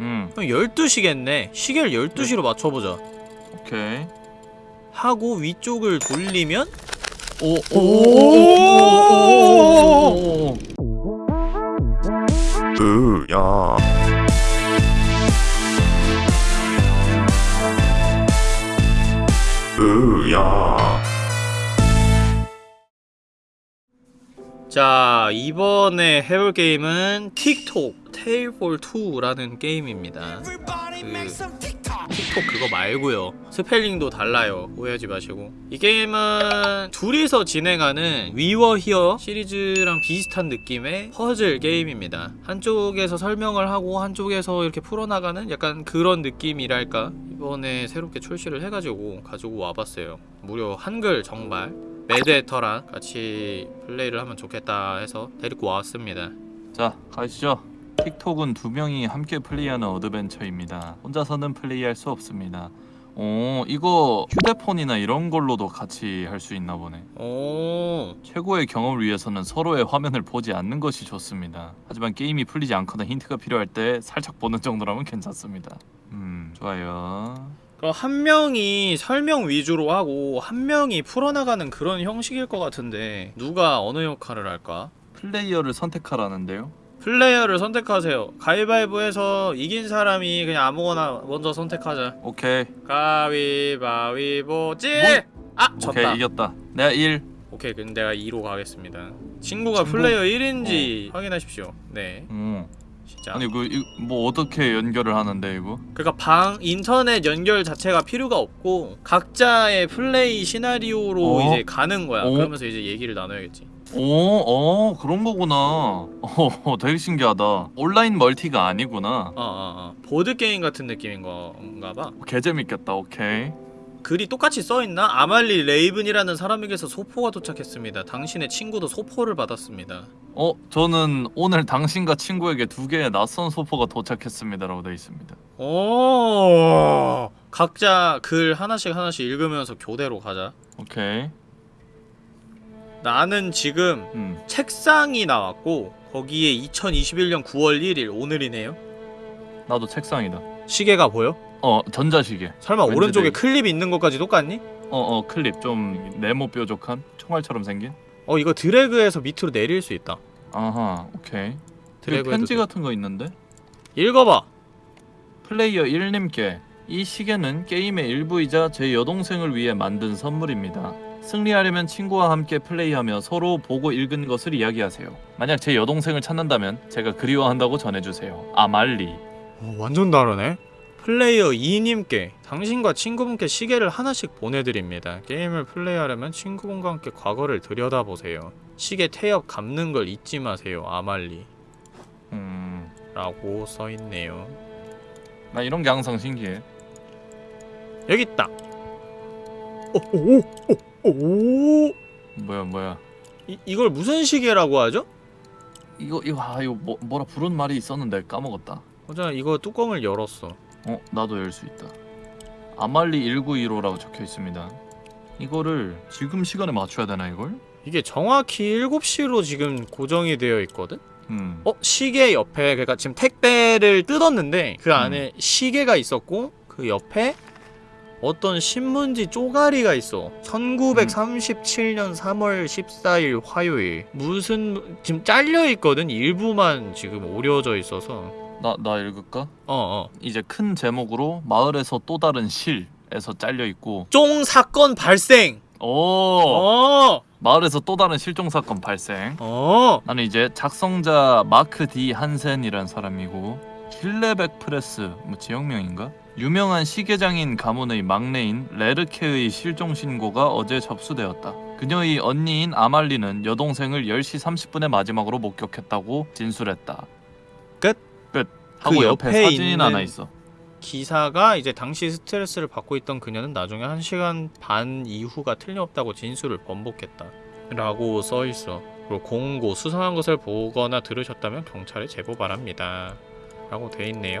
음. 형 12시겠네 시계를 12시로 맞춰보자 오케이 하고 위쪽을 돌리면 오, 오, 오, 오, 야. 으, 야. 자, 이번에 해볼 게임은 틱톡 테일볼 2라는 게임입니다. 그 틱톡 그거 말고요. 스펠링도 달라요. 오해하지 마시고. 이 게임은 둘이서 진행하는 위워 히어 시리즈랑 비슷한 느낌의 퍼즐 게임입니다. 한쪽에서 설명을 하고 한쪽에서 이렇게 풀어나가는 약간 그런 느낌이랄까? 이번에 새롭게 출시를 해가지고 가지고 와봤어요. 무려 한글 정발. 매드에터랑 같이 플레이를 하면 좋겠다 해서 데리고 왔습니다. 자, 가시죠. 틱톡은 두 명이 함께 플레이하는 어드벤처입니다. 혼자서는 플레이할 수 없습니다. 오, 이거 휴대폰이나 이런 걸로도 같이 할 수 있나 보네. 오 최고의 경험을 위해서는 서로의 화면을 보지 않는 것이 좋습니다. 하지만 게임이 풀리지 않거나 힌트가 필요할 때 살짝 보는 정도라면 괜찮습니다. 음, 좋아요. 그럼 한 명이 설명 위주로 하고 한 명이 풀어나가는 그런 형식일 것 같은데 누가 어느 역할을 할까? 플레이어를 선택하라는데요. 플레이어를 선택하세요 가위바위보해서 이긴 사람이 그냥 아무거나 먼저 선택하자 오케이. 가위바위보 찌! 뭐? 아! 졌다 오케이, 이겼다. 내가 1. 오케이 그럼 내가 2로 가겠습니다 친구가 친구? 플레이어 1인지 확인하십시오 네 음. 진짜 아니 그 뭐 어떻게 연결을 하는데 이거? 그러니까 방 인터넷 연결 자체가 필요가 없고 각자의 플레이 시나리오로 어? 이제 가는 거야. 어? 그러면서 이제 얘기를 나눠야겠지. 오, 어, 그런 거구나. 어, 되게 신기하다. 온라인 멀티가 아니구나. 어, 어, 어. 보드 게임 같은 느낌인 건가 봐. 개 재밌겠다. 오케이. 글이 똑같이 써 있나? 아말리 레이븐이라는 사람에게서 소포가 도착했습니다. 당신의 친구도 소포를 받았습니다. 어, 저는 오늘 당신과 친구에게 두 개의 낯선 소포가 도착했습니다 라고 되어 있습니다. 오. 각자 글 하나씩 하나씩 읽으면서 교대로 가자. 오케이. 나는 지금 음. 책상이 나왔고 거기에 2021년 9월 1일 오늘이네요. 나도 책상이다. 시계가 보여? 어, 전자시계. 설마 오른쪽에 되게- 클립 있는 것까지 똑같니? 어, 어, 클립 좀 네모 뾰족한 총알처럼 생긴. 어 이거 드래그해서 밑으로 내릴 수 있다. 아하, 오케이. 드래그 편지 해도 같은 거 있는데? 읽어봐. 플레이어 1님께 이 시계는 게임의 일부이자 제 여동생을 위해 만든 선물입니다. 승리하려면 친구와 함께 플레이하며 서로 보고 읽은 것을 이야기하세요. 만약 제 여동생을 찾는다면 제가 그리워한다고 전해주세요. 아말리. 어, 완전 다르네. 플레이어 2님께 당신과 친구분께 시계를 하나씩 보내드립니다. 게임을 플레이하려면 친구분과 함께 과거를 들여다보세요. 시계 태엽 감는 걸 잊지 마세요. 아말리. 음, 라고 써있네요. 나 이런 게 항상 신기해. 여기 있다. 오, 오, 오, 오. 뭐야 뭐야. 이, 이걸 무슨 시계라고 하죠? 이거 이거 아 이거 뭐, 뭐라 부른 말이 있었는데 까먹었다. 어제 이거 뚜껑을 열었어. 어 나도 열 수 있다. 아말리 1915라고 적혀 있습니다. 이거를 지금 시간에 맞춰야 되나 이걸? 이게 정확히 7시로 지금 고정이 되어 있거든? 음. 어? 시계 옆에 그러니까 지금 택배를 뜯었는데 그 안에 시계가 있었고 그 옆에 어떤 신문지 쪼가리가 있어. 1937년 3월 14일 화요일. 무슨 지금 잘려 있거든. 일부만 지금 오려져 있어서. 나 나 읽을까? 어어. 이제 큰 제목으로 마을에서 또 다른 실에서 잘려 있고. 쫑 사건 발생! 오! 어어 마을에서 또 다른 실종 사건 발생. 어. 나는 이제 작성자 마크 디 한센이란 사람이고. 힐레백 프레스 뭐 지역명인가 유명한 시계장인 가문의 막내인 레르케의 실종 신고가 어제 접수되었다 그녀의 언니인 아말리는 여동생을 10시 30분에 마지막으로 목격했다고 진술했다 끝? 끝 하고 그 옆에, 옆에 사진이 하나 있어 기사가 이제 당시 스트레스를 받고 있던 그녀는 나중에 1시간 반 이후가 틀림없다고 진술을 번복했다. 라고 써있어. 그리고 공고 수상한 것을 보거나 들으셨다면 경찰에 제보 바랍니다. 라고 돼 있네요.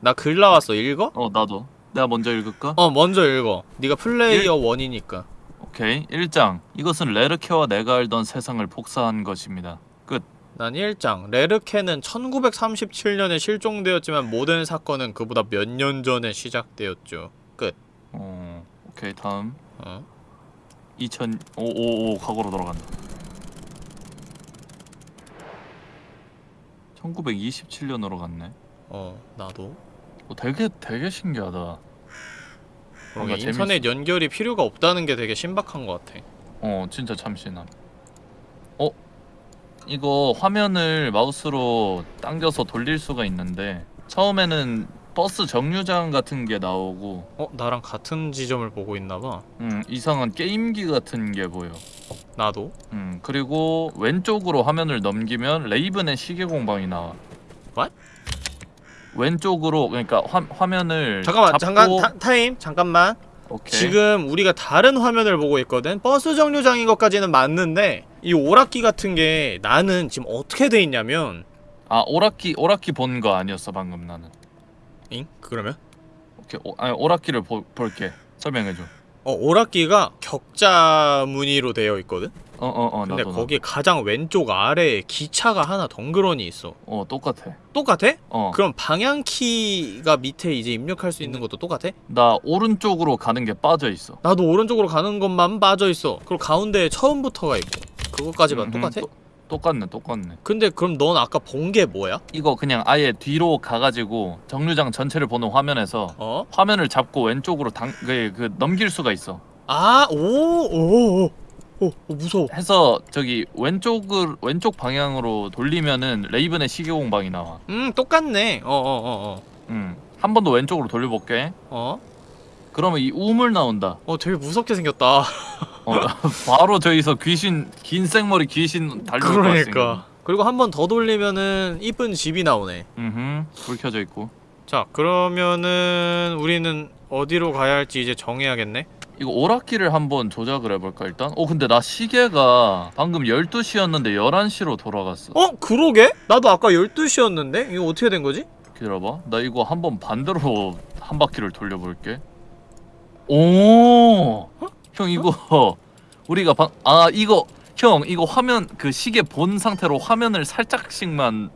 나 글 나왔어 읽어? 어 나도. 내가 먼저 읽을까? 어 먼저 읽어. 네가 플레이어 원이니까. 오케이. 1장. 이것은 레르케와 내가 알던 세상을 복사한 것입니다. 끝. 난 1장. 레르케는 1937년에 실종되었지만 모든 사건은 그보다 몇 년 전에 시작되었죠. 끝. 어, 오케이 다음. 어? 2005 과거로 돌아간다. 1927년으로 갔네. 어 나도 어, 되게 되게 신기하다 그러니까 인터넷 연결이 필요가 없다는 게 되게 신박한 것 같아 어 진짜 참신함 어? 이거 화면을 마우스로 당겨서 돌릴 수가 있는데 처음에는 버스 정류장 같은 게 나오고 어? 나랑 같은 지점을 보고 있나봐 음 이상한 게임기 같은 게 보여 나도 음 그리고 왼쪽으로 화면을 넘기면 레이븐의 시계 공방이 나와 What? 왼쪽으로 그러니까 화, 화면을 잠깐만 잠깐 타, 타임 잠깐만 오케이 지금 우리가 다른 화면을 보고 있거든 버스 정류장인 것까지는 맞는데 이 오락기 같은 게 나는 지금 어떻게 돼 있냐면 아 오락기 오락기 본 거 아니었어 방금 나는 잉? 그러면? 오케이 오, 아니 오락기를 보, 볼게 설명해줘 어 오락기가 격자 무늬로 되어 있거든? 어어어 근데 나도 거기 가장 왼쪽 아래에 기차가 하나 덩그러니 있어 나도. 어 똑같아 똑같아? 어 그럼 방향키가 밑에 이제 입력할 수 있는 것도 똑같아? 나 오른쪽으로 가는 게 빠져 있어. 나도 오른쪽으로 가는 것만 빠져있어 그리고 가운데에 처음부터가 있고 그것까지만 음, 똑같아? 또- 똑같네, 똑같네. 근데 그럼 넌 아까 본 게 뭐야? 이거 그냥 아예 뒤로 가가지고 정류장 전체를 보는 화면에서 어? 화면을 잡고 왼쪽으로 당, 그, 그 넘길 수가 있어. 아, 오, 오, 오, 오, 오 무서워. 해서 저기 왼쪽을 왼쪽 방향으로 돌리면은 레이븐의 시계 공방이 나와. 음, 똑같네. 어, 어, 어, 어. 음, 한 번 더 왼쪽으로 돌려볼게. 어? 그러면 이 우물 나온다. 어, 되게 무섭게 생겼다. 어, 바로 저기서 귀신 긴 생머리 귀신 것 같으니까. 그러니까. 그리고 한 번 더 돌리면은 이쁜 집이 나오네. 음, 불 켜져 있고. 자, 그러면은 우리는 어디로 가야 할지 이제 정해야겠네. 이거 오락기를 한번 조작을 해볼까 일단? 어 근데 나 시계가 방금 12시였는데 11시로 돌아갔어 어, 그러게? 나도 아까 12시였는데? 이거 어떻게 된 거지? 기다려봐 나 이거 한번 반대로 한 바퀴를 돌려볼게 오! 형 이거 우리가 방... 아 이거 형 이거 화면 그 시계 본 상태로 화면을 살짝씩만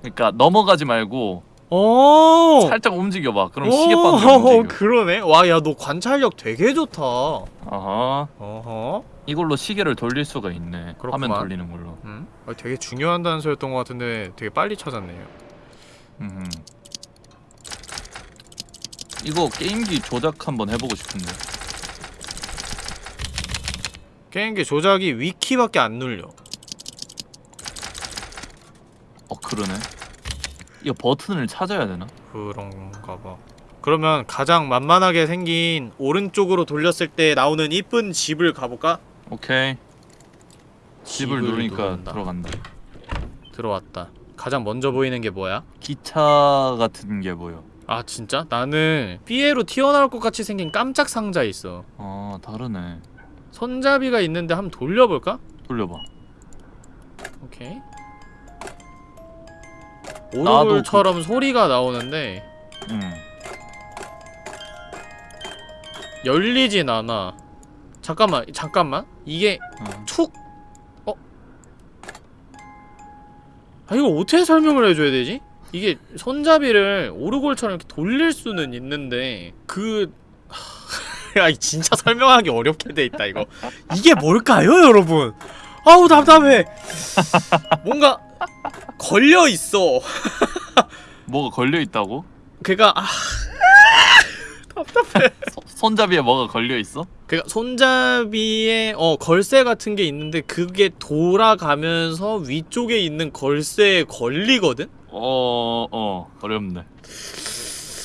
그러니까 넘어가지 말고 오! 살짝 움직여봐 그럼 어, 움직여 그러네. 와, 야, 너 관찰력 되게 좋다. 아하 어허. 이걸로 시계를 돌릴 수가 있네 그렇구만. 화면 돌리는 걸로 음? 아, 되게 중요한 단서였던 것 같은데 되게 빨리 찾았네요. 음. 이거 게임기 조작 한번 해보고 싶은데. 게임기 조작이 위키밖에 안 눌려. 어 그러네. 이거 버튼을 찾아야 되나? 그런가 봐. 그러면 가장 만만하게 생긴 오른쪽으로 돌렸을 때 나오는 이쁜 집을 가볼까? 오케이. 집을 누르니까 누른다. 들어간다. 들어왔다. 가장 먼저 보이는 게 뭐야? 기차 같은 게 보여. 아 진짜? 나는 삐에로 튀어나올 것 같이 생긴 깜짝 상자 있어. 아 다르네. 손잡이가 있는데 한번 돌려볼까? 돌려봐. 오케이. 오르골처럼 소리가 나오는데 음. 열리진 않아. 잠깐만, 잠깐만. 이게 어. 툭. 어? 아 이거 어떻게 설명을 해줘야 되지? 이게 손잡이를 오르골처럼 이렇게 돌릴 수는 있는데 그. 야, 이 진짜 설명하기 어렵게 돼 있다 이거. 이게 뭘까요, 여러분? 아우 답답해. 뭔가 걸려 있어. 뭐가 걸려 있다고? 걔가 아, 답답해. 소- 손잡이에 뭐가 걸려 있어? 그니까 손잡이에 어 걸쇠 같은 게 있는데 그게 돌아가면서 위쪽에 있는 걸쇠에 걸리거든? 어, 어, 어렵네.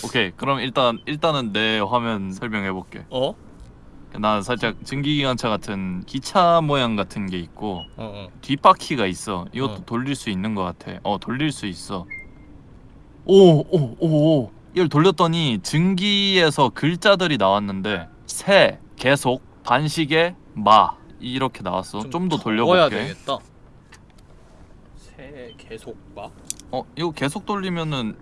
오케이, 그럼 일단 일단은 내 화면 설명해 볼게. 어? 나 살짝 증기기관차 같은 기차 모양 같은 게 있고 어 어 뒷바퀴가 있어. 이것도 어. 돌릴 수 있는 것 같아. 어 돌릴 수 있어. 오 오 오 오. 이걸 돌렸더니 증기에서 글자들이 나왔는데 새, 계속, 반시계, 마 이렇게 나왔어. 좀 더 돌려볼게. 되겠다 새 계속 봐? 어 이거 계속 돌리면은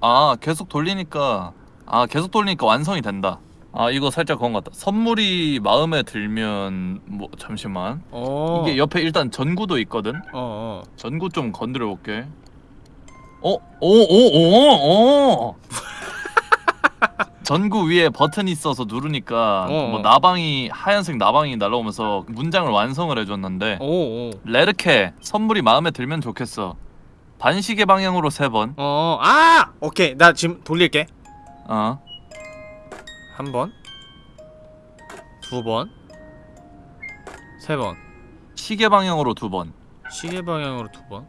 아 계속 돌리니까 아 계속 돌리니까 완성이 된다. 아 이거 살짝 그런 것 같다. 선물이 마음에 들면 뭐 잠시만 어 이게 옆에 일단 전구도 있거든. 어 어 전구 좀 건드려 볼게. 어? 오오오오 전구 위에 버튼이 있어서 누르니까 어, 뭐 어. 나방이 하얀색 나방이 날라오면서 문장을 완성을 해줬는데 오오 레르케 선물이 마음에 들면 좋겠어. 반시계 방향으로 세 번. 어, 아! 오케이. 나 지금 돌릴게. 어. 한 번. 두 번. 세 번. 시계 방향으로 두 번. 시계 방향으로 두 번.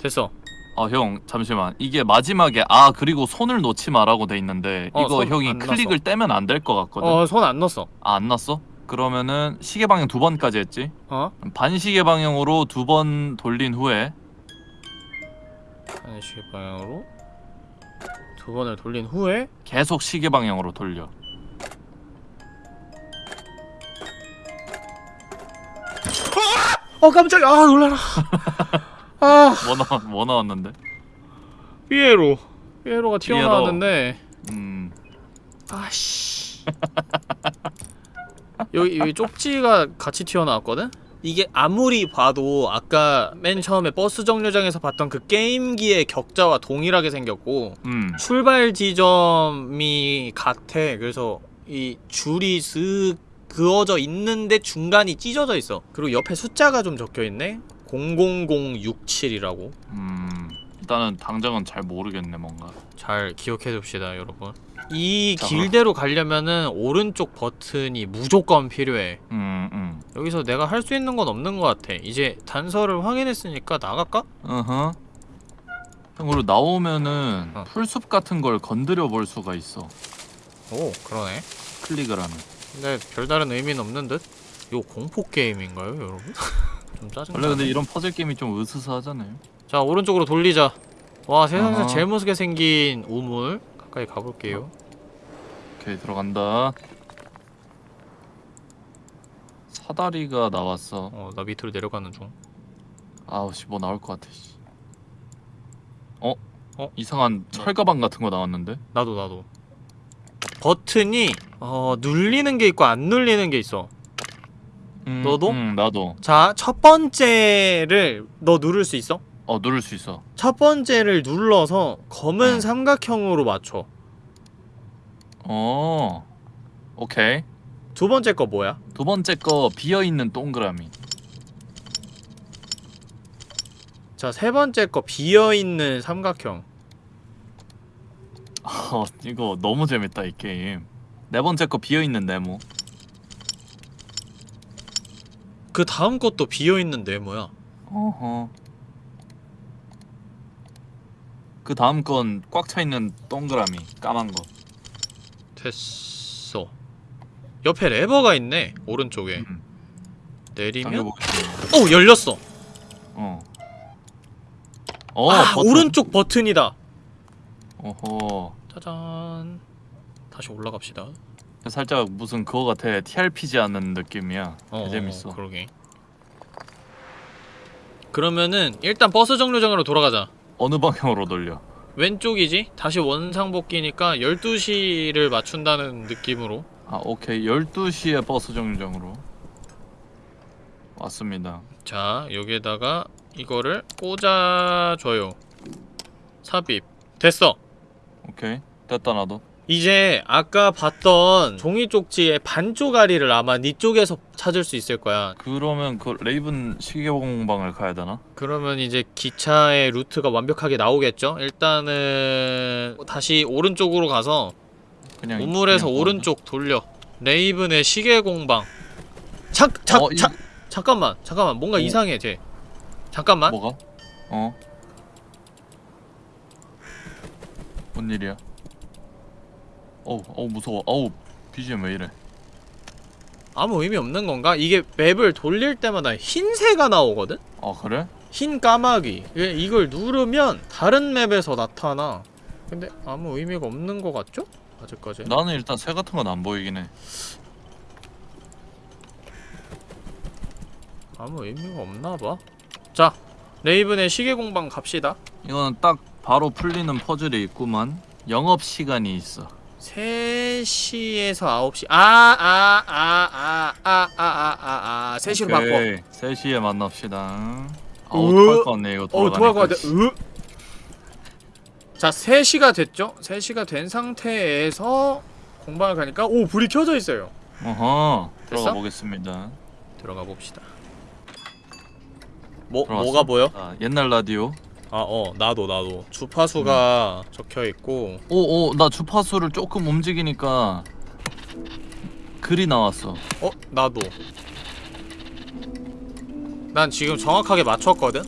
됐어. 어형 잠시만 이게 마지막에 아 그리고 손을 놓지 마라고 돼 있는데 어, 이거 손 형이 안 클릭을 떼면 안 될 것 같거든. 어, 손 안 넣었어. 아, 안 났어? 그러면은 시계 방향 두 번까지 했지. 어? 반시계 방향으로 두 번 돌린 후에 아니, 시계 방향으로 두 번을 돌린 후에 계속 시계 방향으로 돌려. 어, 깜짝이야. 아, 놀라라. 아, 뭐 나왔 뭐 나왔는데? 삐에로. 삐에로가 튀어나왔는데 음. 아씨. 여기 여기 쪽지가 같이 튀어나왔거든. 이게 아무리 봐도 아까 맨 처음에 버스 정류장에서 봤던 그 게임기의 격자와 동일하게 생겼고 음. 출발 지점이 같아. 그래서 이 줄이 쓱 그어져 있는데 중간이 찢어져 있어. 그리고 옆에 숫자가 좀 적혀 있네. 00067이라고. 음. 일단은 당장은 잘 모르겠네 뭔가. 잘 기억해 둡시다, 여러분. 이 자, 길대로 가려면은 오른쪽 버튼이 무조건 필요해. 음, 음. 여기서 내가 할 수 있는 건 없는 것 같아. 이제 단서를 확인했으니까 나갈까? 어허. 형 그리고 나오면은 어. 풀숲 같은 걸 건드려 볼 수가 있어. 오, 그러네. 클릭을 하면. 근데 별다른 의미는 없는 듯? 이거 공포 게임인가요, 여러분? 좀 짜증나. 원래 근데 이런 퍼즐 게임이 좀 으스스하잖아요. 자, 오른쪽으로 돌리자. 와, 세상에서. 제일 무섭게 생긴 우물. 가까이 가볼게요. 오케이 들어간다. 사다리가 나왔어. 어, 나 밑으로 내려가는 중. 아우 씨 뭐 나올 것 같아. 씨. 어? 어? 이상한 철 가방 같은 거 나왔는데? 나도, 나도. 버튼이 어, 눌리는 게 있고 안 눌리는 게 있어. 음, 너도? 응 나도. 자, 첫 번째를 너 누를 수 있어? 어 누를 수 있어. 첫 번째를 눌러서 검은 응. 삼각형으로 맞춰. 어. 오케이. 두 번째 거 뭐야? 두 번째 거 비어 있는 동그라미. 자, 세 번째 거 비어 있는 삼각형. 어 이거 너무 재밌다 이 게임. 네 번째 거 비어 있는 네모. 그 다음 것도 비어 있는 네모야. 어허. 그 다음 건 꽉 차 있는 동그라미 까만 거. 됐어. 옆에 레버가 있네. 오른쪽에. 음. 내리면. 오, 열렸어. 어. 어, 아, 버튼. 오른쪽 버튼이다. 어허. 짜잔. 다시 올라갑시다. 살짝 무슨 그거 같아. TRPG 하는 느낌이야. 어, 개 재밌어. 어, 그러게. 그러면은 일단 버스 정류장으로 돌아가자. 어느 방향으로 돌려? 왼쪽이지? 다시 원상복귀니까 12시를 맞춘다는 느낌으로 아, 오케이. 12시에 버스 정류장으로. 왔습니다. 자 여기에다가 이거를 꽂아줘요 삽입 됐어 오케이. 됐다 나도. 이제 아까 봤던 종이 쪽지의 반쪽아리를 아마 네 쪽에서 찾을 수 있을 거야 그러면 그 레이븐 시계공방을 가야 되나? 그러면 이제 기차의 루트가 완벽하게 나오겠죠? 일단은 다시 오른쪽으로 가서 그냥 우물에서 그냥 오른쪽 돌려 레이븐의 시계 공방 잠, 잠, 어, 이- 잠, 잠깐만 잠깐만 뭔가 어? 이상해 쟤 잠깐만 뭐가? 어. 뭔 일이야? 어우 어우 무서워. 어우 BGM 왜 이래? 아무 의미 없는 건가? 이게 맵을 돌릴 때마다 흰새가 나오거든? 아 그래? 흰 까마귀. 예, 이걸 누르면 다른 맵에서 나타나? 근데 아무 의미가 없는 것 같죠? 아직까지 나는 일단 새 같은 건 안 보이긴 해. 아무 의미가 없나봐. 자 레이븐의 시계공방 갑시다. 이거는 딱 바로 풀리는 퍼즐이 있구만. 영업시간이 있어 3시에서 9시 아아아아 아 아 아 아 3시로 바꿔 3시에 만납시다 아우 으? 토할 것 같네 이거 어 도와가 돌아가니까 돼 으? 자 3시가 됐죠? 3시가 된 상태에서 공방을 가니까 오 불이 켜져 있어요 어허 들어가? 보겠습니다 들어가 봅시다 뭐 들어갔어? 뭐가 보여? 아, 옛날 라디오 아 어 나도 나도. 주파수가 적혀 있고. 오 오 나 주파수를 조금 움직이니까 글이 나왔어. 어 나도. 난 지금 정확하게 맞췄거든?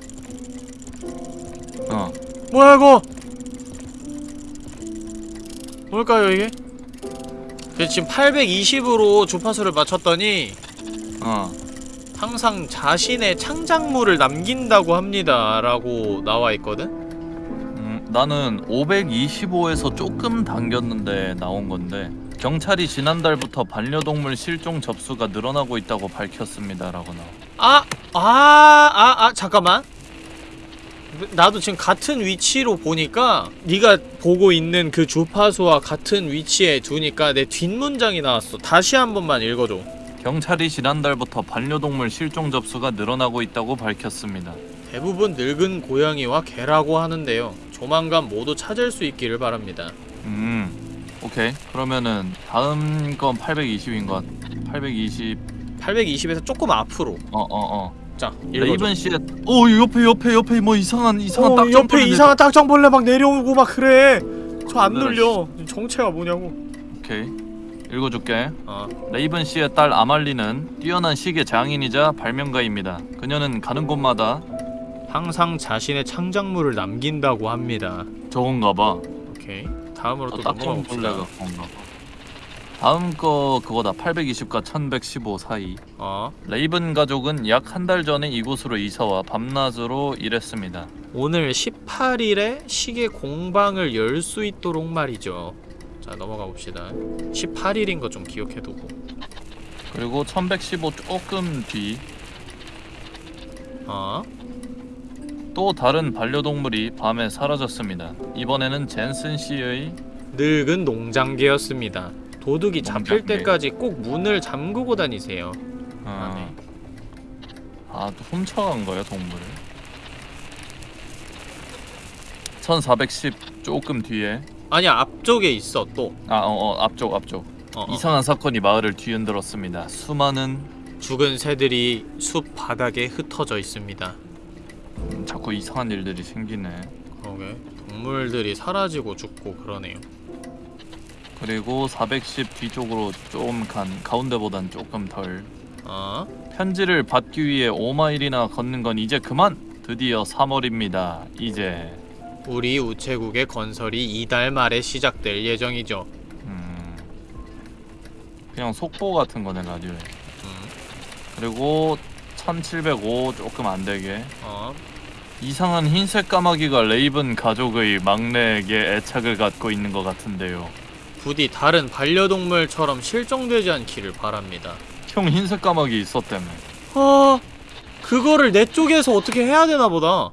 어. 뭐야 이거? 뭘까요 이게? 지금 820으로 주파수를 맞췄더니 어. 항상 자신의 창작물을 남긴다고 합니다 라고 나와 있거든? 음, 나는 525에서 조금 당겼는데 나온 건데 경찰이 지난달부터 반려동물 실종 접수가 늘어나고 있다고 밝혔습니다 라고 나와. 아! 아! 아! 아! 잠깐만 나도 지금 같은 위치로 보니까 네가 보고 있는 그 주파수와 같은 위치에 두니까 내 뒷문장이 나왔어 다시 한 번만 읽어줘 경찰이 지난달부터 반려동물 실종 접수가 늘어나고 있다고 밝혔습니다. 대부분 늙은 고양이와 개라고 하는데요 조만간 모두 찾을 수 있기를 바랍니다 음. 오케이. 그러면은 다음 건 820인 것. 820. 820에서 조금 앞으로 어, 어, 어. 자 레이븐 씨의 오, 옆에 옆에 옆에 뭐 이상한 이상한 어, 딱정 옆에 이상한 딱정벌레 막 내려오고 막 그래 저안 놀라라, 눌려 정체가 뭐냐고 오케이. 읽어 줄게. 어 레이븐 씨의 딸 아말리는 뛰어난 시계 장인이자 발명가입니다. 그녀는 가는 곳마다 항상 자신의 창작물을 남긴다고 합니다 저건가 봐. 오케이 다음으로 또 어, 넘어가 봅시다. 다음 거 그거다. 820과 1115 사이. 어 레이븐 가족은 약 한 달 전에 이곳으로 이사와 밤낮으로 일했습니다. 오늘 18일에 시계 공방을 열 수 있도록 말이죠 자 넘어가 봅시다 18일인 거 좀 기억해두고 그리고 1115 조금 뒤또어 다른 반려동물이 밤에 사라졌습니다. 이번에는 젠슨 씨의 늙은 농장개였습니다 도둑이 잡힐 농장개. 때까지 꼭 문을 잠그고 다니세요 아, 네. 어, 아, 또 훔쳐간 거야 동물을. 1410 조금 뒤에 아니야 앞쪽에 있어 또 아, 어, 어 앞쪽 앞쪽 어, 어. 이상한 사건이 마을을 뒤흔들었습니다. 수많은 죽은 새들이 숲 바닥에 흩어져 있습니다 음, 자꾸 이상한 일들이 생기네. 그러게 동물들이 사라지고 죽고 그러네요 그리고 410 뒤쪽으로 좀 간 가운데보단 조금 덜. 어? 편지를 받기 위해 5마일이나 걷는 건 이제 그만. 드디어 3월입니다. 이제 우리 우체국의 건설이 이달 말에 시작될 예정이죠 음, 그냥 속보 같은 거네 라디오에. 음. 그리고 1705 조금 안 되게 어? 이상한 흰색 까마귀가 레이븐 가족의 막내에게 애착을 갖고 있는 것 같은데요. 부디 다른 반려동물처럼 실종되지 않기를 바랍니다 형 흰색 까마귀 있었다며. 아 그거를 내 쪽에서 어떻게 해야 되나 보다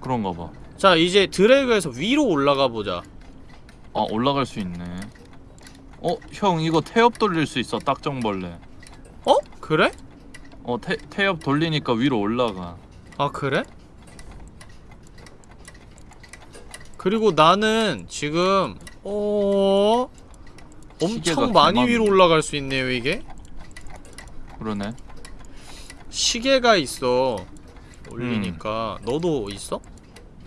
그런가 봐. 자 이제 드래그해서 위로 올라가 보자 아 올라갈 수 있네. 어, 형 이거 태엽 돌릴 수 있어 딱정벌레. 어? 그래? 어, 태, 태엽 돌리니까 위로 올라가. 아 그래? 그리고 나는 지금 어 엄청 많이 위로 올라갈 수 있네요 이게 그러네. 시계가 있어 올리니까 너도 있어?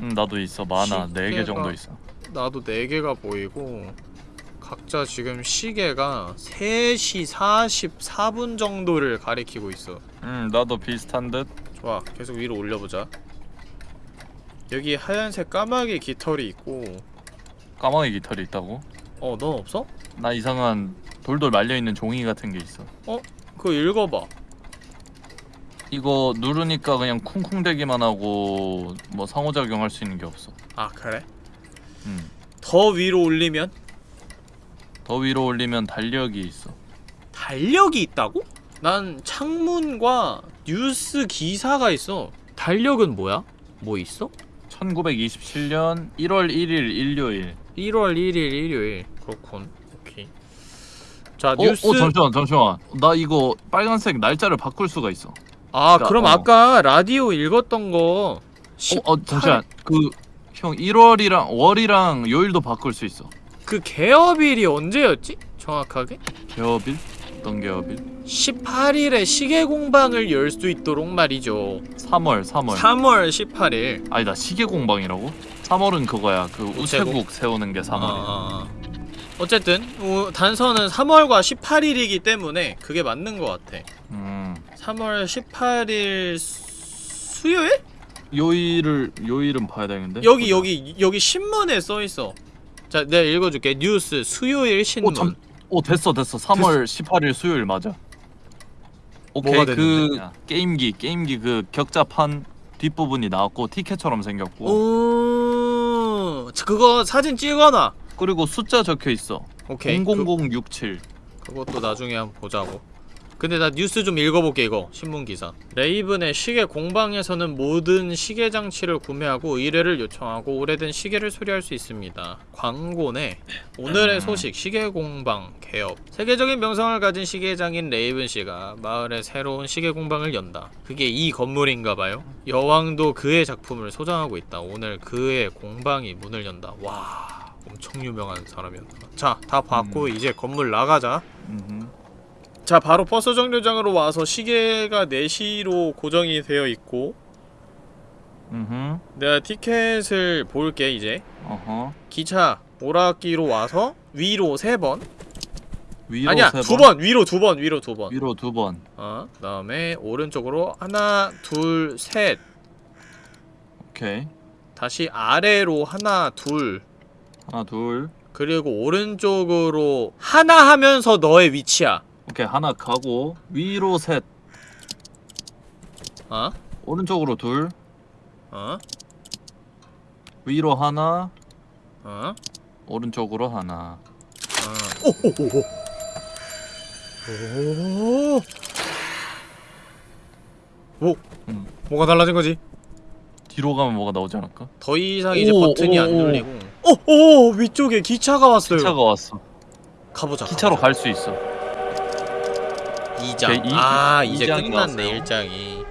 응, 나도 있어. 많아. 네개 시계가- 정도 있어. 나도 4개가 보이고 각자 지금 시계가 3시 44분 정도를 가리키고 있어 응, 나도 비슷한 듯. 좋아 계속 위로 올려보자 여기 하얀색 까마귀 깃털이 있고 까마귀 깃털이 있다고? 어넌 없어? 나 이상한 돌돌 말려 있는 종이 같은 게 있어. 그거 읽어봐 이거 누르니까 그냥 쿵쿵대기만 하고 뭐 상호작용 할 수 있는 게 없어. 아 그래? 음. 더 위로 올리면 더 위로 올리면 달력이 있어. 달력이 있다고? 난 창문과 뉴스 기사가 있어 달력은 뭐야? 뭐 있어? 1927년 1월 1일 일요일. 1월 1일 일요일 그렇군 오케이 자 어, 뉴스 어 잠시만 잠시만. 나 이거 빨간색 날짜를 바꿀 수가 있어. 아 그러니까, 그럼 어. 아까 라디오 읽었던 거 어, 18... 어 잠시만. 그 형 1월이랑 월이랑 요일도 바꿀 수 있어. 그 개업일이 언제였지? 정확하게? 개업일? 어떤 개업일? 18일에 시계 공방을 열 수 있도록 말이죠 3월 3월. 3월 18일 아니다 시계 공방이라고? 3월은 그거야. 그 우체국 세우는 게 3월이야. 아, 어쨌든 어, 단서는 3월과 18일이기 때문에 그게 맞는 것 같아 음. 3월 18일 수... 수요일? 요일을 요일은 봐야 되는데. 여기 여기 여기 신문에 써 있어. 자, 내가 읽어줄게. 뉴스 수요일 신문. 오, 참, 오 됐어 됐어 3월 18일 수요일 맞아 오케이 그? 게임기 게임기 그 격자판 뒷부분이 나왔고 티켓처럼 생겼고 오, 자, 그거 사진 찍어놔. 그리고 숫자 적혀 있어 오케이. 00067 그, 그것도 나중에 한번 보자고. 근데 나 뉴스 좀 읽어볼게 이거 신문 기사. 레이븐의 시계 공방에서는 모든 시계 장치를 구매하고 의뢰를 요청하고 오래된 시계를 수리할 수 있습니다. 광고네. 오늘의 음. 소식 시계 공방 개업. 세계적인 명성을 가진 시계장인 레이븐 씨가 마을에 새로운 시계 공방을 연다. 그게 이 건물인가봐요. 여왕도 그의 작품을 소장하고 있다. 오늘 그의 공방이 문을 연다. 와. 엄청 유명한 사람이었나. 자, 다 봤고 음. 이제 건물 나가자. 음흠. 자 바로 버스 정류장으로 와서 시계가 4시로 고정이 되어 있고 음흠. 내가 티켓을 볼게 이제. 어허. 기차 오락기로 와서 위로 3번. 위로 아니야 세 2번? 위로 2번 위로 2번. 위로 두번. 어, 그 다음에 오른쪽으로 하나 둘 셋. 오케이. 다시 아래로 하나 둘. 하나 둘. 그리고 오른쪽으로 하나 하면서 너의 위치야 오케이 하나 가고 위로 셋 어? 오른쪽으로 둘 어? 위로 하나 어? 오른쪽으로 하나 어. 오오오오. 오. 오. 음. 뭐가 달라진 거지? 뒤로 가면 뭐가 나오지 않을까? 더 이상 이제 오, 버튼이 오, 안 오. 눌리고. 오, 오, 위쪽에 기차가 왔어요. 기차가 왔어 가보자. 기차로. 갈 수 있어 2장. 오케이, 이- 아, 이 이제 장이 끝났네, 왔어요. 1장이.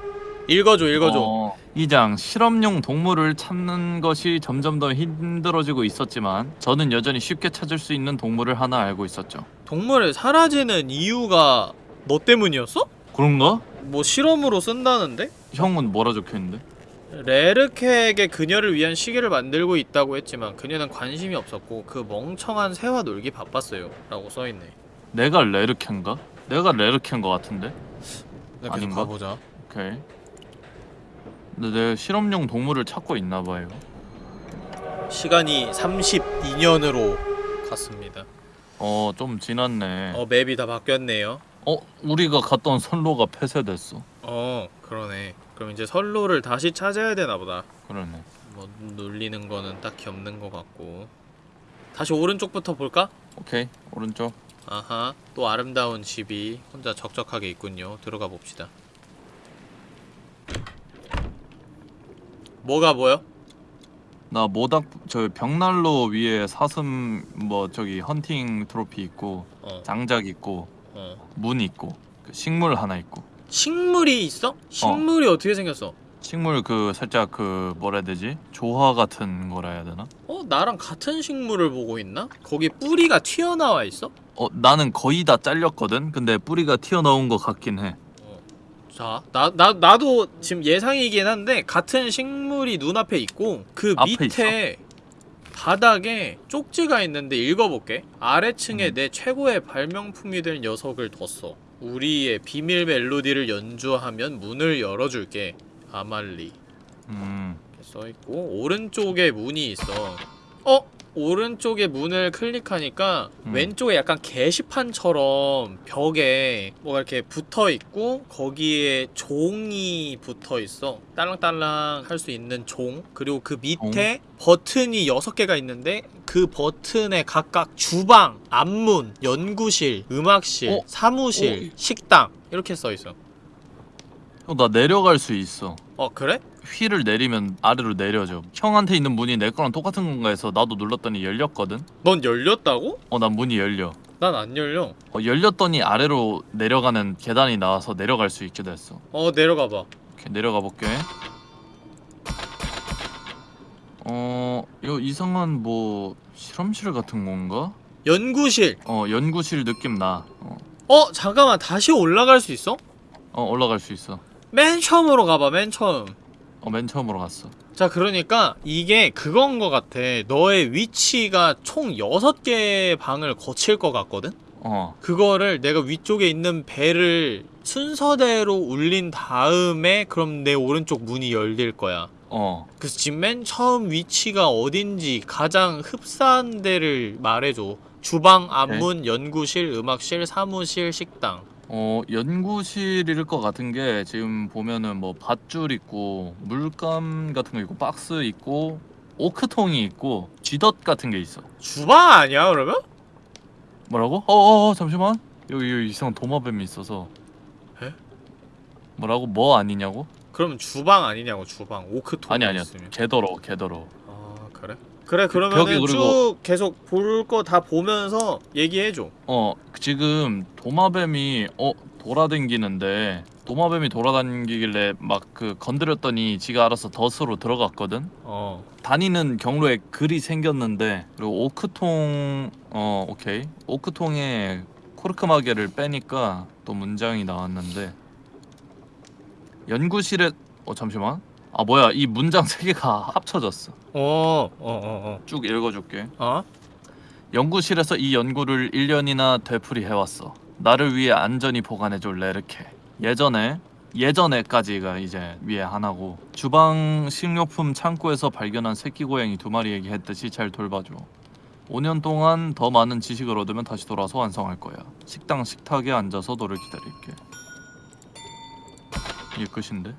읽어줘, 읽어줘. 어, 2장 실험용 동물을 찾는 것이 점점 더 힘들어지고 있었지만 저는 여전히 쉽게 찾을 수 있는 동물을 하나 알고 있었죠. 동물을 사라지는 이유가 너 때문이었어? 그런가? 뭐 실험으로 쓴다는데? 형은 뭐라 적혀 있는데? 레르케에게 그녀를 위한 시계를 만들고 있다고 했지만 그녀는 관심이 없었고 그 멍청한 새와 놀기 바빴어요 라고 써있네 내가 레르켄가? 내가 레르켄 거 같은데? 계속 아닌가? 가보자 오케이. 근데 내 실험용 동물을 찾고 있나 봐요. 시간이 32년으로 갔습니다 어, 좀 지났네. 어 맵이 다 바뀌었네요 어, 우리가 갔던 선로가 폐쇄됐어. 어 그러네 그럼 이제 선로를 다시 찾아야 되나 보다 그러네. 뭐 눌리는 거는 딱히 없는 것 같고 다시 오른쪽부터 볼까? 오케이. 오른쪽. 아하 또 아름다운 집이 혼자 적적하게 있군요 들어가 봅시다 뭐가 보여? 나 모닥 저 벽난로 위에 사슴 뭐 저기 헌팅 트로피 있고 어, 장작 있고 어. 문 있고 그 식물 하나 있고 식물이 있어? 식물이 어. 떻게 생겼어? 식물 그 살짝 그 뭐라 해야 되지 조화 같은 거라 해야 되나? 어 나랑 같은 식물을 보고 있나? 거기 뿌리가 튀어나와 있어? 어 나는 거의 다 잘렸거든. 근데 뿌리가 튀어나온 것 같긴 해. 자, 나, 나, 나도 지금 예상이긴 한데 같은 식물이 눈앞에 있고 그 밑에 바닥에 쪽지가 있는데 읽어볼게 아래층에 음. 내 최고의 발명품이 될 녀석을 뒀어 우리의 비밀 멜로디를 연주하면 문을 열어줄게 아말리 음 이렇게 써있고 오른쪽에 문이 있어 어? 오른쪽에 문을 클릭하니까 음. 왼쪽에 약간 게시판처럼 벽에 뭐가 이렇게 붙어 있고 거기에 종이 붙어 있어. 딸랑딸랑 할 수 있는 종. 그리고 그 밑에 버튼이 6개가 있는데 그 버튼에 각각 주방, 앞문, 연구실, 음악실, 어? 사무실, 어? 식당 이렇게 써 있어. 형, 나 내려갈 수 있어. 어, 그래? 휠을 내리면 아래로 내려져. 형한테 있는 문이 내 거랑 똑같은 건가 해서 나도 눌렀더니 열렸거든. 넌 열렸다고? 어, 난 문이 열려. 난 안 열려. 어, 열렸더니 아래로 내려가는 계단이 나와서 내려갈 수 있게 됐어. 어, 내려가 봐. 이렇게 내려가 볼게. 어, 이거 이상한 뭐 실험실 같은 건가? 연구실. 어, 연구실 느낌 나. 어, 어, 잠깐만. 다시 올라갈 수 있어? 어 올라갈 수 있어. 맨 처음으로 가봐. 맨 처음. 어, 맨 처음으로 갔어. 자, 그러니까 이게 그건 거 같아. 너의 위치가 총 6개의 방을 거칠 것 같거든? 어, 그거를 내가 위쪽에 있는 배를 순서대로 울린 다음에 그럼 내 오른쪽 문이 열릴 거야. 어. 그래서 지금 맨 처음 위치가 어딘지 가장 흡사한 데를 말해줘. 주방, 앞문, 연구실, 음악실, 사무실, 식당. 어, 연구실일 것 같은 게 지금 보면은 뭐 밧줄 있고 물감 같은 거 있고 박스 있고 오크통이 있고 쥐덫 같은 게 있어. 주방 아니야, 그러면? 뭐라고? 어어어 잠시만. 여기, 여기 이상한 도마뱀이 있어서. 에? 뭐라고? 뭐 아니냐고? 그러면 주방 아니냐고, 주방. 오크통 아니 아니야. 있으면. 개더러 개더러. 아, 그래? 그러면은 그리고- 쭉 계속 볼 거 다 보면서 얘기해줘. 어 지금 도마뱀이 어 돌아다니는데 도마뱀이 돌아다니길래 막 그 건드렸더니 지가 알아서 덫으로 들어갔거든. 어. 다니는 경로에 글이 생겼는데 그리고 오크통 어 오케이 오크통에 코르크 마개를 빼니까 또 문장이 나왔는데 연구실에 어 잠시만 아 뭐야 이 문장 세 개가 합쳐졌어 어, 어, 어, 쭉 읽어줄게 어. 어? 연구실에서 이 연구를 1년이나 되풀이해왔어. 나를 위해 안전히 보관해줄 레르케. 예전에 예전에까지가 이제 위에 하나고 주방 식료품 창고에서 발견한 새끼 고양이 두 마리에게 했듯이 잘 돌봐줘. 5년 동안 더 많은 지식을 얻으면 다시 돌아서 완성할 거야. 식당 식탁에 앉아서 너를 기다릴게. 이게 끝인데?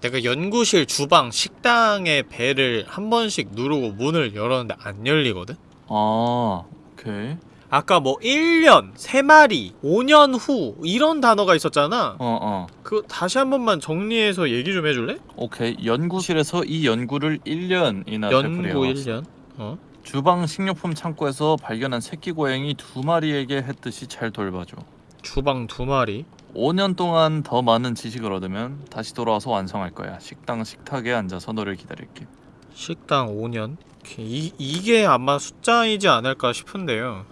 내가 연구실, 주방, 식당의 배를 한 번씩 누르고 문을 열었는데 안 열리거든? 아 오케이. 아까 뭐 1년, 3마리, 5년 후 이런 단어가 있었잖아. 어 어. 그거 다시 한 번만 정리해서 얘기 좀 해줄래? 오케이. 연구실에서 이 연구를 1년이나 연구 되풀이해왔어. 1년. 어? 주방 식료품 창고에서 발견한 새끼 고양이 두 마리에게 했듯이 잘 돌봐줘. 주방 두 마리. 5년 동안 더 많은 지식을 얻으면 다시 돌아와서 완성할 거야. 식당 식탁에 앉아서 너를 기다릴게. 식당 5년. 이, 이게 아마 숫자이지 않을까 싶은데요.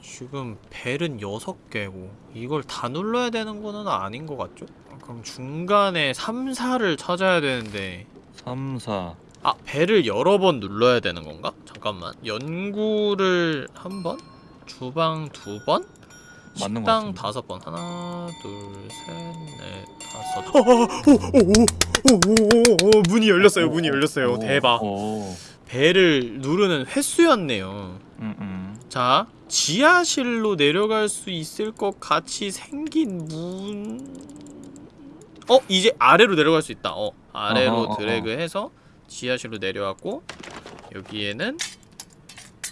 지금 벨은 6개고 이걸 다 눌러야 되는 거는 아닌 것 같죠? 그럼 중간에 3, 4를 찾아야 되는데 3, 4. 아 벨을 여러 번 눌러야 되는 건가? 잠깐만 연구를 한 번? 주방 두 번? 맞는 것 식당. 다섯 번 하나 둘셋넷 다섯 오오오오오오오 문이 열렸어요 문이 열렸어요 오, 대박 오. 배를 누르는 횟수였네요 음, 음. 자 지하실로 내려갈 수 있을 것 같이 생긴 문 어? 이제 아래로 내려갈 수 있다 어 아래로. 드래그해서 지하실로 내려왔고 여기에는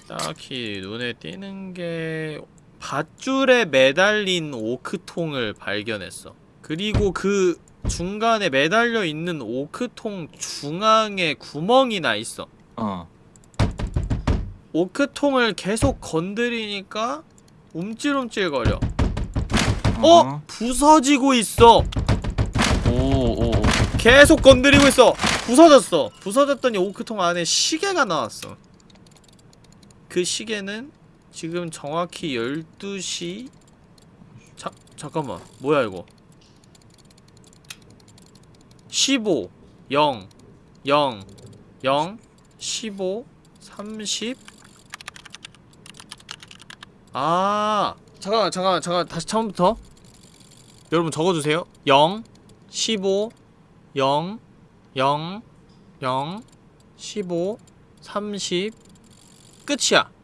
딱히 눈에 띄는 게 밧줄에 매달린 오크통을 발견했어 그리고 그 중간에 매달려 있는 오크통 중앙에 구멍이 나 있어 어. 오크통을 계속 건드리니까 움찔움찔거려. 어? 부서지고 있어. 오, 오, 오. 계속 건드리고 있어. 부서졌어. 부서졌더니 오크통 안에 시계가 나왔어. 그 시계는 지금 정확히 12시? 자, 잠깐만. 뭐야 이거? 15 0 0 0 15 30 아. 잠깐만 잠깐만 잠깐만. 다시 처음부터? 여러분 적어주세요. 0 15 0 0 0 15 30 끝이야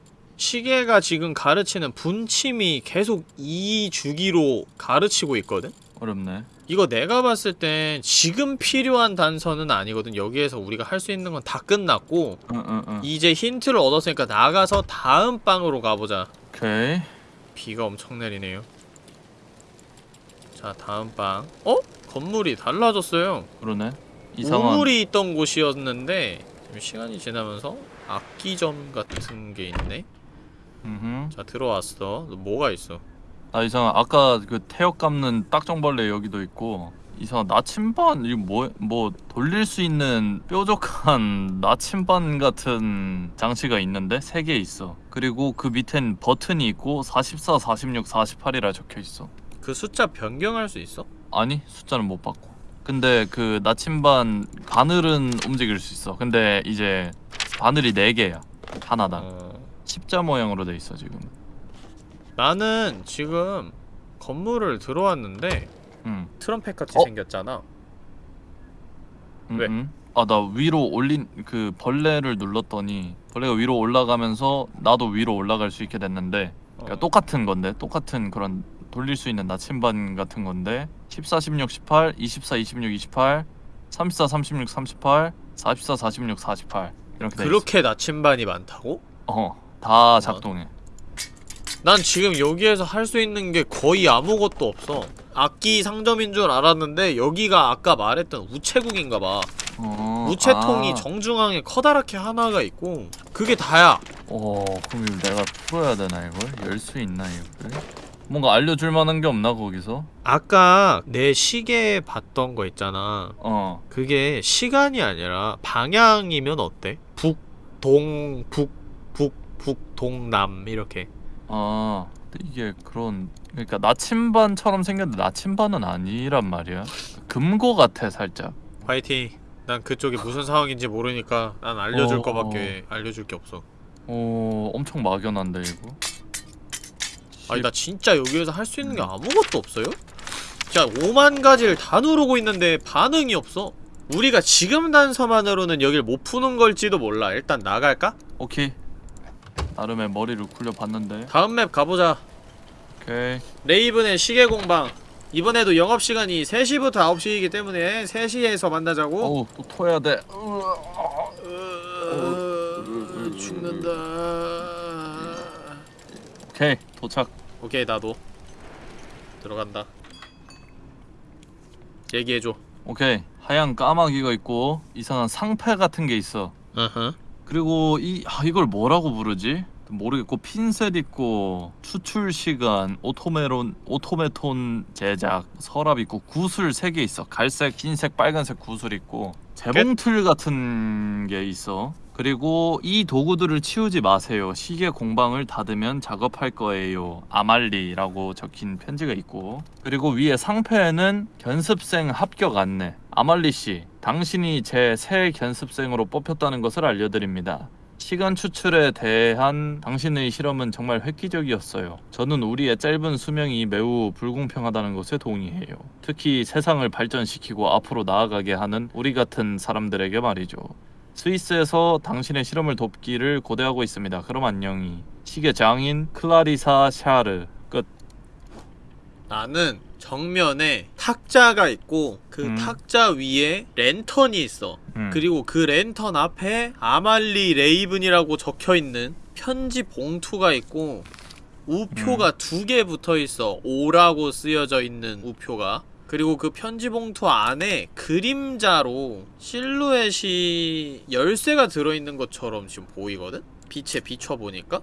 시계가 지금 가르치는 분침이 계속 이 주기로 가르치고 있거든? 어렵네. 이거 내가 봤을 땐 지금 필요한 단서는 아니거든 여기에서 우리가 할 수 있는 건 다 끝났고 응 응 응. 이제 힌트를 얻었으니까 나가서 다음 방으로 가보자 오케이. 비가 엄청 내리네요 자 다음 방 어? 건물이 달라졌어요 그러네. 이상한. 우물이 있던 곳이었는데 지금 시간이 지나면서 악기점 같은 게 있네 음. 자 들어왔어 너 뭐가 있어 아 이상한. 아까 그 태엽 감는 딱정벌레 여기도 있고. 이상한 나침반 이거 뭐 뭐 돌릴 수 있는 뾰족한 나침반 같은 장치가 있는데 세 개 있어. 그리고 그 밑엔 버튼이 있고 44, 46, 48이라 적혀 있어. 그 숫자 변경할 수 있어? 아니 숫자는 못 바꿔. 근데 그 나침반 바늘은 움직일 수 있어. 근데 이제 바늘이 네 개야. 하나당. 어... 십자 모양으로 돼 있어 지금. 나는 지금 건물을 들어왔는데 응. 트럼펫 같이 어? 생겼잖아 음, 왜? 음. 아나 위로 올린 그 벌레를 눌렀더니 벌레가 위로 올라가면서 나도 위로 올라갈 수 있게 됐는데 그러니까 어. 똑같은 건데 똑같은 그런 돌릴 수 있는 나침반 같은 건데 14, 16, 18, 24, 26, 28, 34, 36, 38, 44, 46, 48 이렇게. 그렇게 나침반이 많다고? 어, 다 작동해. 난 지금 여기에서 할 수 있는 게 거의 아무것도 없어 악기 상점인 줄 알았는데 여기가 아까 말했던 우체국인가봐 어, 우체통이 아. 정중앙에 커다랗게 하나가 있고 그게 다야 어, 그럼 내가 풀어야 되나 이걸? 열 수 있나 이걸? 뭔가 알려줄 만한 게 없나 거기서? 아까 내 시계 봤던 거 있잖아 어, 그게 시간이 아니라 방향이면 어때? 북, 동, 북, 동, 남 이렇게 아, 이게 그런 그러니까 나침반처럼 생겼는데 나침반은 아니란 말이야. 금고 같아 살짝. 화이팅 난 그쪽이 무슨 상황인지 모르니까 난 알려줄 어. 거밖에 알려줄 게 없어 어, 엄청 막연한데 이거. 아니 나 진짜 여기에서 할 수 있는 게 아무것도 없어요? 자 5만 가지를 다 누르고 있는데 반응이 없어 우리가 지금 단서만으로는 여길 못 푸는 걸지도 몰라 일단 나갈까? 오케이. 나름의 머리를 굴려봤는데. 다음 맵 가보자 오케이. 레이븐의 시계 공방 이번에도 영업시간이 3시부터 9시이기 때문에 3시에서 만나자고 어우, 또 토해야 돼. 으... 죽는다 오케이, 도착. 오케이 나도 들어간다 얘기해줘 오케이. 하얀 까마귀가 있고 이상한 상패 같은 게 있어. 어허 그리고 이 아, 이걸 뭐라고 부르지? 모르겠고 핀셋 있고 추출 시간, automaton automaton 제작, 서랍 있고 구슬 3개 있어. 갈색, 흰색, 빨간색 구슬 있고 재봉틀 같은 게 있어. 그리고 이 도구들을 치우지 마세요. 시계 공방을 닫으면 작업할 거예요. 아말리라고 적힌 편지가 있고 그리고 위에 상패에는 견습생 합격 안내. 아말리 씨, 당신이 제 새 견습생으로 뽑혔다는 것을 알려드립니다. 시간 추출에 대한 당신의 실험은 정말 획기적이었어요. 저는 우리의 짧은 수명이 매우 불공평하다는 것에 동의해요. 특히 세상을 발전시키고 앞으로 나아가게 하는 우리 같은 사람들에게 말이죠. 스위스에서 당신의 실험을 돕기를 고대하고 있습니다. 그럼 안녕히. 시계 장인 클라리사 샤르 끝. 나는 정면에 탁자가 있고 그 음. 탁자 위에 랜턴이 있어 음. 그리고 그 랜턴 앞에 아말리 레이븐이라고 적혀있는 편지 봉투가 있고 우표가 두개 붙어있어 오라고 쓰여져 있는 우표가 그리고 그 편지 봉투 안에 그림자로 실루엣이 열쇠가 들어있는 것처럼 지금 보이거든? 빛에 비춰보니까?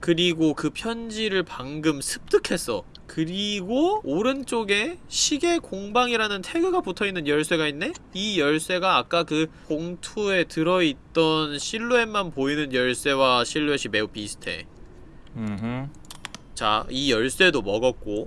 그리고 그 편지를 방금 습득했어. 그리고 오른쪽에 시계 공방이라는 태그가 붙어있는 열쇠가 있네? 이 열쇠가 아까 그 봉투에 들어있던 실루엣만 보이는 열쇠와 실루엣이 매우 비슷해. 음흠. 자, 이 열쇠도 먹었고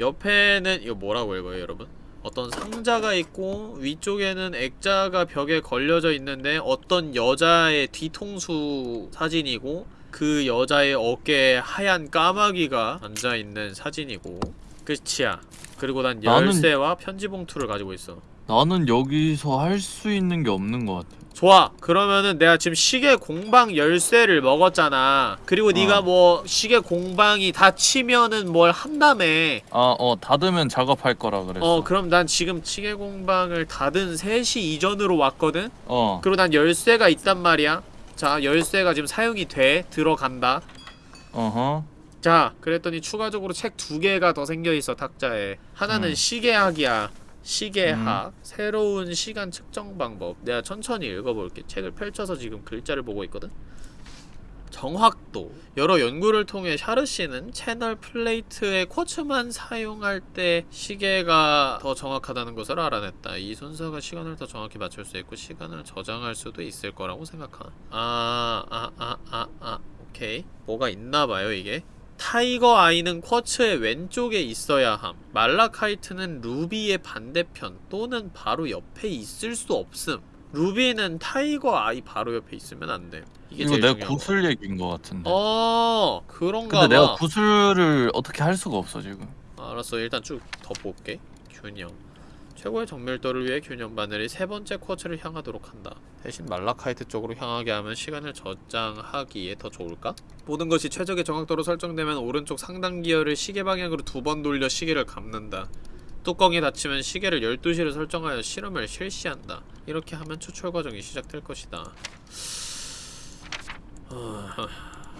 옆에는 이거 뭐라고 읽어요, 여러분? 어떤 상자가 있고 위쪽에는 액자가 벽에 걸려져 있는데 어떤 여자의 뒤통수 사진이고 그 여자의 어깨에 하얀 까마귀가 앉아있는 사진이고 끝이야. 그리고 난 나는- 열쇠와 편지 봉투를 가지고 있어. 나는 여기서 할 수 있는 게 없는 것 같아. 좋아 그러면은 내가 지금 시계 공방 열쇠를 먹었잖아 그리고 네가 어. 뭐 시계 공방이 닫히면은 뭘 한다며 아, 어, 닫으면 작업할 거라 그랬어. 어 그럼 난 지금 시계 공방을 닫은 3시 이전으로 왔거든 어. 그리고 난 열쇠가 있단 말이야 자 열쇠가 지금 사용이 돼 들어간다 어허. 자 그랬더니 추가적으로 책 두 개가 더 생겨있어 탁자에 하나는 음. 시계학이야 시계학 새로운 시간 측정 방법 내가 천천히 읽어볼게 책을 펼쳐서 지금 글자를 보고 있거든 정확도 여러 연구를 통해 샤르 씨는 채널 플레이트의 쿼츠만 사용할 때 시계가 더 정확하다는 것을 알아냈다. 이 순서가 시간을 더 정확히 맞출 수 있고 시간을 저장할 수도 있을 거라고 생각한. 아, 아, 아, 아, 아, 오케이. 뭐가 있나 봐요 이게. tiger eye는 quartz의 왼쪽에 있어야 함. malachite는 루비의 반대편 또는 바로 옆에 있을 수 없음. 루비는 tiger eye 바로 옆에 있으면 안 돼. 이게 이거 내가. 구슬 얘기인 것 같은데. 어 그런가 근데 봐. 내가 구슬을 어떻게 할 수가 없어 지금. 알았어 일단 쭉 덮어볼게. 균형. 최고의 정밀도를 위해 균형 바늘이 세 번째 quartz를 향하도록 한다. 대신 말라카이트 쪽으로 향하게 하면 시간을 저장하기에 더 좋을까? 모든 것이 최적의 정확도로 설정되면 오른쪽 상단 기어를 시계 방향으로 두 번 돌려 시계를 감는다. 뚜껑이 닫히면 시계를 12시를 설정하여 실험을 실시한다. 이렇게 하면 추출 과정이 시작될 것이다.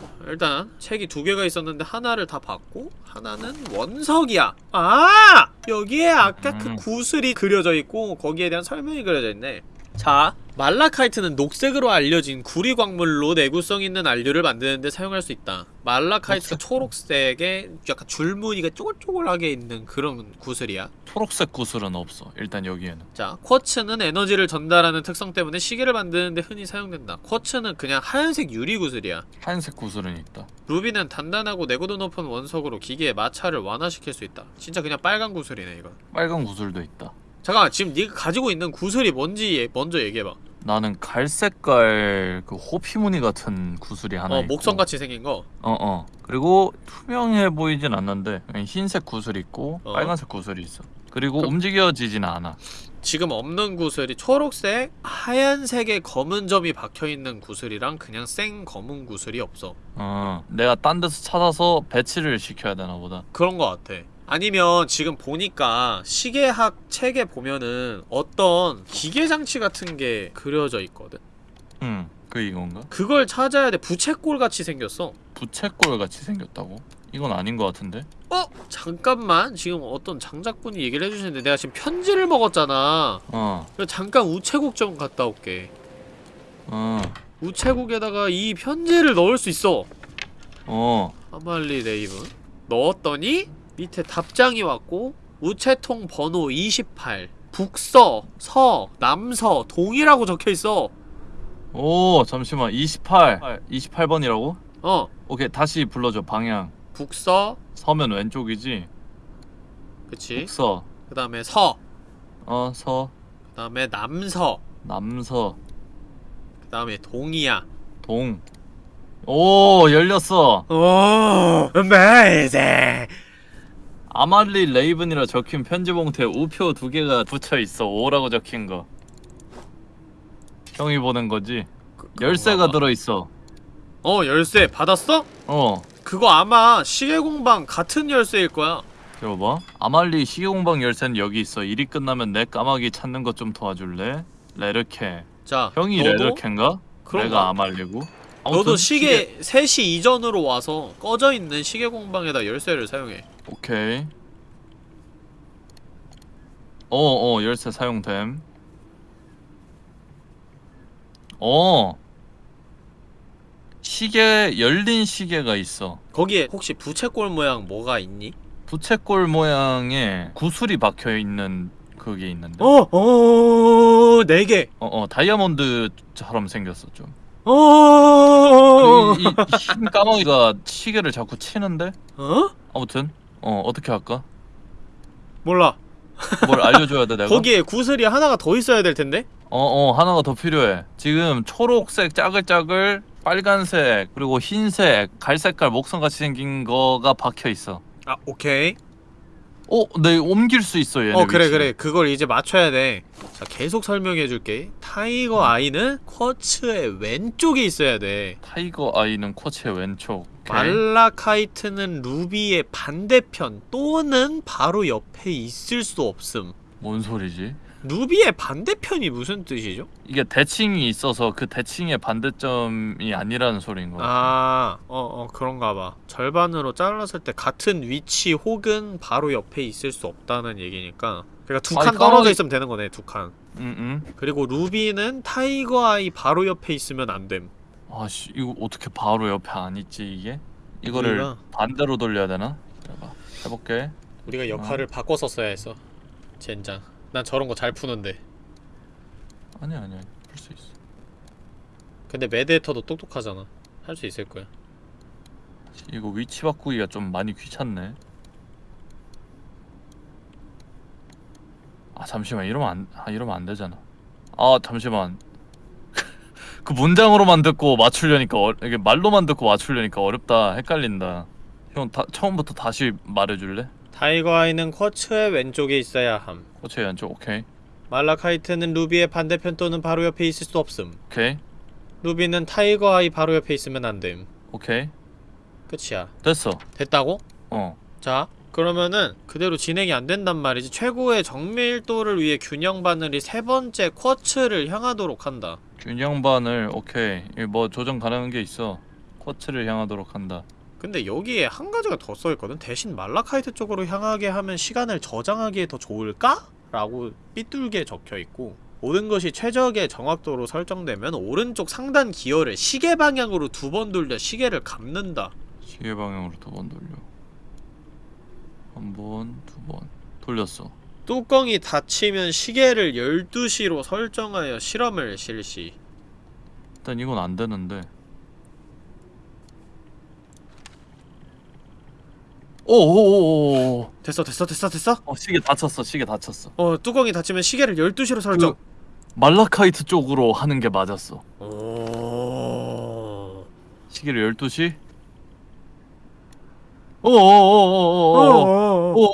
어, 일단 책이 두 개가 있었는데 하나를 다 봤고 하나는 원석이야. 아 여기에 아까 그 음. 구슬이 그려져 있고 거기에 대한 설명이 그려져 있네. 자 말라카이트는 녹색으로 알려진 구리 광물로 내구성 있는 안료를 만드는데 사용할 수 있다. 말라카이트가 초록색에 약간 줄무늬가 쪼글쪼글하게 있는 그런 구슬이야. 초록색 구슬은 없어. 일단 여기에는. 자, 쿼츠는 에너지를 전달하는 특성 때문에 시계를 만드는데 흔히 사용된다. 쿼츠는 그냥 하얀색 유리 구슬이야. 하얀색 구슬은 있다. 루비는 단단하고 내구도 높은 원석으로 기계의 마찰을 완화시킬 수 있다. 진짜 그냥 빨간 구슬이네 이건. 빨간 구슬도 있다. 잠깐만 지금 네가 가지고 있는 구슬이 뭔지 얘- 먼저 얘기해봐. 나는 갈색깔 그 호피무늬 같은 구슬이 하나 어 있고. 목성같이 생긴 거. 어 어. 그리고 투명해 보이진 않는데 흰색 구슬 있고 어. 빨간색 구슬이 있어. 그리고 움직여지진 않아. 지금 없는 구슬이 초록색, 하얀색에 검은 점이 박혀 있는 구슬이랑 그냥 생 검은 구슬이 없어. 어. 내가 딴 데서 찾아서 배치를 시켜야 되나 보다. 그런 거 같아. 아니면 지금 보니까 시계학 책에 보면은 어떤 기계 장치 같은 게 그려져 있거든. 응. 그 이건가? 그걸 찾아야 돼. 부채꼴 같이 생겼어. 부채꼴 같이 생겼다고? 이건 아닌 것 같은데? 어? 잠깐만. 지금 어떤 장작분이 얘기를 해주시는데 내가 지금 편지를 먹었잖아. 어. 잠깐 우체국 좀 갔다 올게. 어. 우체국에다가 이 편지를 넣을 수 있어. 어. 아말리 레이븐. 넣었더니 밑에 답장이 왔고 우체통 번호 28 북서, 서, 남서, 동이라고 적혀있어 오, 잠시만. 28. 28번이라고? 어 오케이. 다시 불러줘. 방향. 북서 서면 왼쪽이지? 그치 북서. 그 다음에 서, 어, 서. 그 다음에 남서 남서. 그 다음에 동이야 동. 오, 열렸어. 오 amazing 아말리 레이븐이라 적힌 편지 봉투에 우표 두 개가 붙여 있어. 오라고 적힌 거. 형이 보낸 거지. 열쇠가 그런가 봐. 들어 있어. 어 열쇠 받았어? 어. 그거 아마 시계공방 같은 열쇠일 거야 들어봐. 아말리 시계공방 열쇠는 여기 있어. 일이 끝나면 내 까마귀 찾는 것 좀 도와줄래? 레르케. 자 형이 레르케인가? 내가 아말리고. 너도 아무튼 시계 3시 이전으로 와서 꺼져 있는 시계공방에다 열쇠를 사용해 오케이. 어어 열쇠 사용됨. 어. 시계 열린 시계가 있어. 거기에 혹시 부채꼴 모양 뭐가 있니? 부채꼴 모양의 구슬이 박혀 있는 그게 있는데. 어, 어, 네 개. 어, 어 다이아몬드처럼 생겼어 좀. 어, 그리고 이, 흰 까마귀가 시계를 자꾸 치는데. 어? 아무튼 어 어떻게 할까? 몰라. 뭘 알려줘야 돼 내가? 거기에 구슬이 하나가 더 있어야 될 텐데. 어어 하나가 더 필요해 지금 초록색 짜글짜글 빨간색 그리고 흰색 갈색깔 목선같이 생긴 거가 박혀있어 아, 오케이. 어, 네 옮길 수 있어 얘네. 어 그래 위치를. 그래 그걸 이제 맞춰야 돼자 계속 설명해줄게 tiger eye는 quartz의 왼쪽에 있어야 돼 tiger eye는 quartz의 왼쪽. malachite는 루비의 반대편 또는 바로 옆에 있을 수 없음 뭔 소리지? 루비의 반대편이 무슨 뜻이죠? 이게 대칭이 있어서 그 대칭의 반대점이 아니라는 소리인 거 같아. 아, 어, 어, 그런가 봐. 절반으로 잘랐을 때 같은 위치 혹은 바로 옆에 있을 수 없다는 얘기니까. 그러니까 두 칸 떨어져 있으면 되는 거네, 두 칸. 응, 응. 그리고 루비는 tiger eye 바로 옆에 있으면 안 됨. 아씨, 이거 어떻게 바로 옆에 안 있지 이게? 이거를 우리가- 반대로 돌려야 되나? 해봐. 해볼게. 우리가 역할을 바꿔 썼어야 했어. 젠장. 난 저런 거 잘 푸는데. 아니 아니 아니. 풀수 있어. 근데 메데터도 똑똑하잖아. 할 수 있을 거야. 이거 위치 바꾸기가 좀 많이 귀찮네. 아 잠시만 이러면 안, 아 이러면 안 되잖아. 아 잠시만. 그 문장으로만 듣고 맞추려니까 어, 이게 말로만 듣고 맞추려니까 어렵다. 헷갈린다. 형 다, 처음부터 다시 말해줄래? tiger eye는 quartz의 왼쪽에 있어야 함. quartz 왼쪽 오케이 malachite는 루비의 반대편 또는 바로 옆에 있을 수 없음. 오케이 루비는 tiger eye 바로 옆에 있으면 안 됨. 오케이 끝이야. 됐어. 됐다고? 어자 그러면은 그대로 진행이 안 된단 말이지 최고의 정밀도를 위해 균형 바늘이 세 번째 쿼츠를 향하도록 한다 균형반을 오케이 뭐 조정 가능한 게 있어. 쿼츠를 향하도록 한다. 근데 여기에 한 가지가 더 써있거든 대신 말라카이트 쪽으로 향하게 하면 시간을 저장하기에 더 좋을까? 라고 삐뚤게 적혀있고 모든 것이 최적의 정확도로 설정되면 오른쪽 상단 기어를 시계 방향으로 두 번 돌려 시계를 감는다 시계 방향으로 두 번 돌려. 한 번, 두 번. 돌렸어. 뚜껑이 닫히면 시계를 12시로 설정하여 실험을 실시 일단 이건 안 되는데. 오오오오. 됐어 됐어 됐어 됐어? 어 시계 다쳤어. 시계 다쳤어. 어 뚜껑이 닫히면 시계를 12시로 설정 말라카이트 쪽으로 하는 게 맞았어. 오... 시계를 12시? 오오오오오오. 어... 오.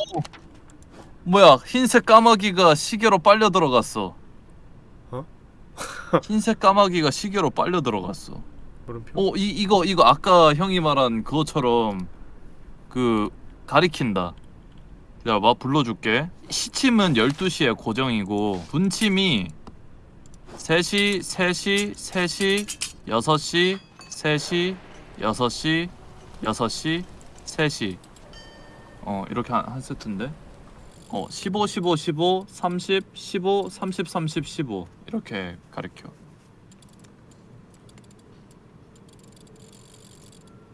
뭐야? 흰색 까마귀가 시계로 빨려 들어갔어. 어? 흰색 까마귀가 시계로 빨려 들어갔어. 물음표 어, 이 이거 이거 아까 형이 말한 그것처럼 그 가리킨다. 야, 막 불러줄게. 시침은 12시에 고정이고 분침이 3시, 3시, 3시, 6시, 3시, 6시, 6시, 3시. 어, 이렇게 한, 한 세트인데. 어, 15, 15, 15, 30, 15, 30, 30, 15 이렇게 가리켜.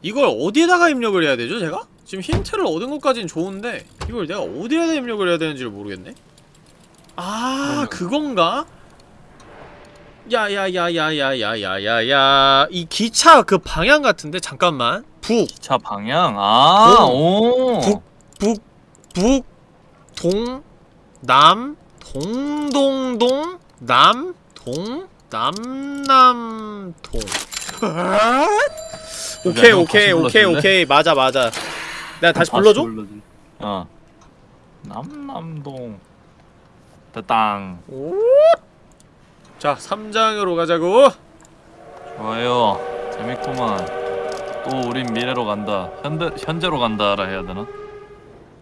이걸 어디에다가 입력을 해야 되죠 제가? 지금 힌트를 얻은 것까진 좋은데 이걸 내가 어디에다 입력을 해야 되는지를 모르겠네 아 그건가? 야야야야야야야야야 이 기차 그 방향 같은데 잠깐만 북차 방향. 아, 동. 오. 북, 북, 북, 동, 남, 동동동, 남, 동, 남, 남, 동. 오케이, 형 오케이, 오케이, 불러줄래? 오케이. 맞아, 맞아. 내가 다시 불러줘? 어. 남남동. 됐당. 오. 자, 3장으로 가자고. 좋아요. 재밌구만. 또 우린 미래로 간다. 현대 현재로 간다라 해야 되나?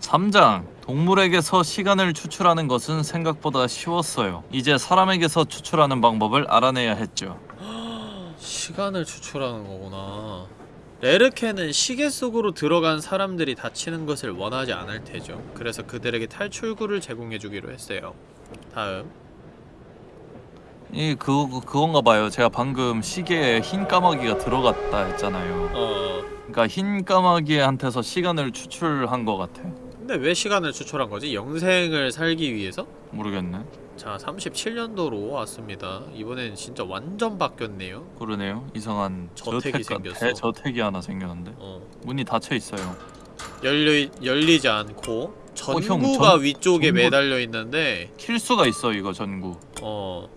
3장. 동물에게서 시간을 추출하는 것은 생각보다 쉬웠어요. 이제 사람에게서 추출하는 방법을 알아내야 했죠. 시간을 추출하는 거구나. 레르케는 시계 속으로 들어간 사람들이 다치는 것을 원하지 않을 테죠. 그래서 그들에게 탈출구를 제공해주기로 했어요. 다음. 이 그거 그건가 봐요. 제가 방금 시계에 흰 까마귀가 들어갔다 했잖아요. 어. 그러니까 흰 까마귀한테서 시간을 추출한 것 같아. 근데 왜 시간을 추출한 거지? 영생을 살기 위해서? 모르겠네. 자, 37년도로 왔습니다. 이번엔 진짜 완전 바뀌었네요. 그러네요. 이상한 저택이 저택 생겼어. 대 저택이 하나 생겼는데 어. 문이 닫혀 있어요. 열리 열리지 않고 형, 전구가 전- 위쪽에 전구- 매달려 있는데 킬 수가 있어 이거 전구. 어.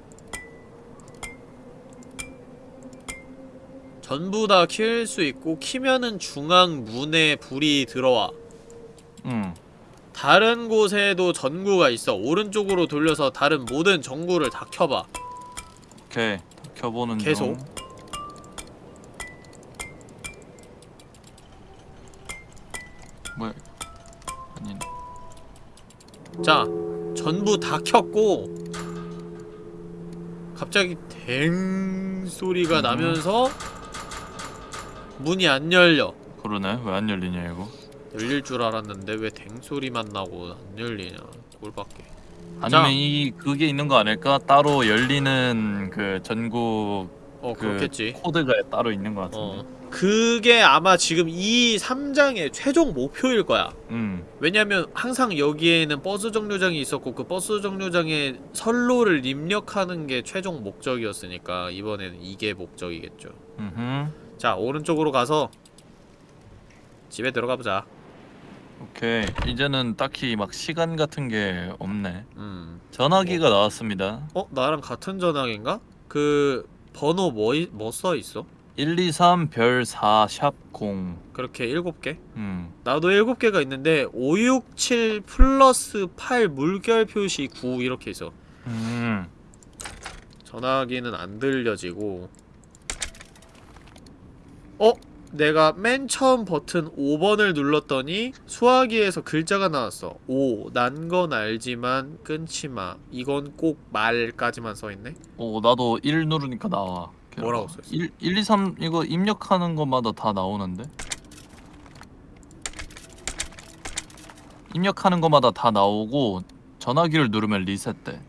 전부 다 킬 수 있고 키면은 중앙 문에 불이 들어와. 응. 다른 곳에도 전구가 있어. 오른쪽으로 돌려서 다른 모든 전구를 다 켜봐. 오케이. 켜보는 계속. 중. 뭐야 아니 자 전부 다 켰고 갑자기 댕 소리가 음. 나면서 문이 안 열려. 그러네. 왜 안 열리냐 이거 열릴 줄 알았는데 왜 댕 소리만 나고 안 열리냐. 꼴밖에. 아니면 자. 이 그게 있는 거 아닐까? 따로 열리는 그 전구 어 그 그렇겠지. 코드가 따로 있는 거 같은데. 어 그게 아마 지금 이 3장의 최종 목표일 거야. 음. 왜냐면 항상 여기에는 버스 정류장이 있었고 그 버스 정류장에 선로를 입력하는 게 최종 목적이었으니까 이번에는 이게 목적이겠죠. 음흠. 자 오른쪽으로 가서 집에 들어가 보자 오케이 이제는 딱히 막 시간 같은 게 없네 음 전화기가 나왔습니다 어? 나랑 같은 전화기인가? 그 번호 뭐, 뭐 써있어? 123 별 4 샵 0. 그렇게 7개? 음. 나도 7개가 있는데 567 플러스 8 물결 표시 9 이렇게 있어 음. 전화기는 안 들려지고 어? 내가 맨 처음 버튼 5번을 눌렀더니 수화기에서 글자가 나왔어 5. 난건 알지만 끊지 마 이건 꼭 말까지만 써있네 오, 나도 1 누르니까 나와. 뭐라고 써있어? 1 1 2 3 이거 입력하는 것마다 다 나오는데. 입력하는 것마다 다 나오고 전화기를 누르면 리셋돼.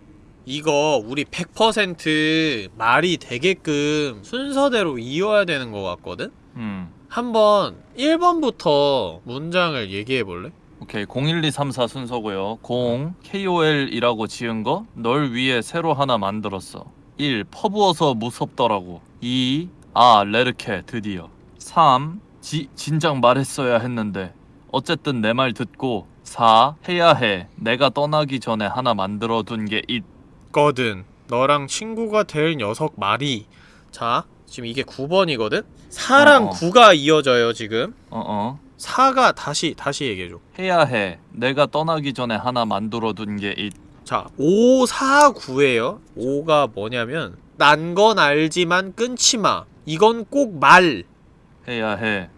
이거 우리 100% 말이 되게끔 순서대로 이어야 되는 것 같거든? 음. 한번 1번부터 문장을 얘기해볼래? 오케이. 01234 순서고요. 0 KOL이라고 지은 거 널 위해 새로 하나 만들었어. 1 퍼부어서 무섭더라고. 2 아, 레르케 드디어. 3 지, 진작 말했어야 했는데 어쨌든 내 말 듣고 4 해야 해. 내가 떠나기 전에 하나 만들어 둔게 거든 너랑 친구가 될 녀석 말이 자 지금 이게 9번이거든? 4랑 어, 어. 9가 이어져요 지금 어어 4가 다시 다시 얘기해줘 해야 해. 내가 떠나기 전에 하나 만들어 둔게자 5, 4, 9에요 5가 뭐냐면 난 건 알지만 끊지마 이건 꼭 말 해야 해.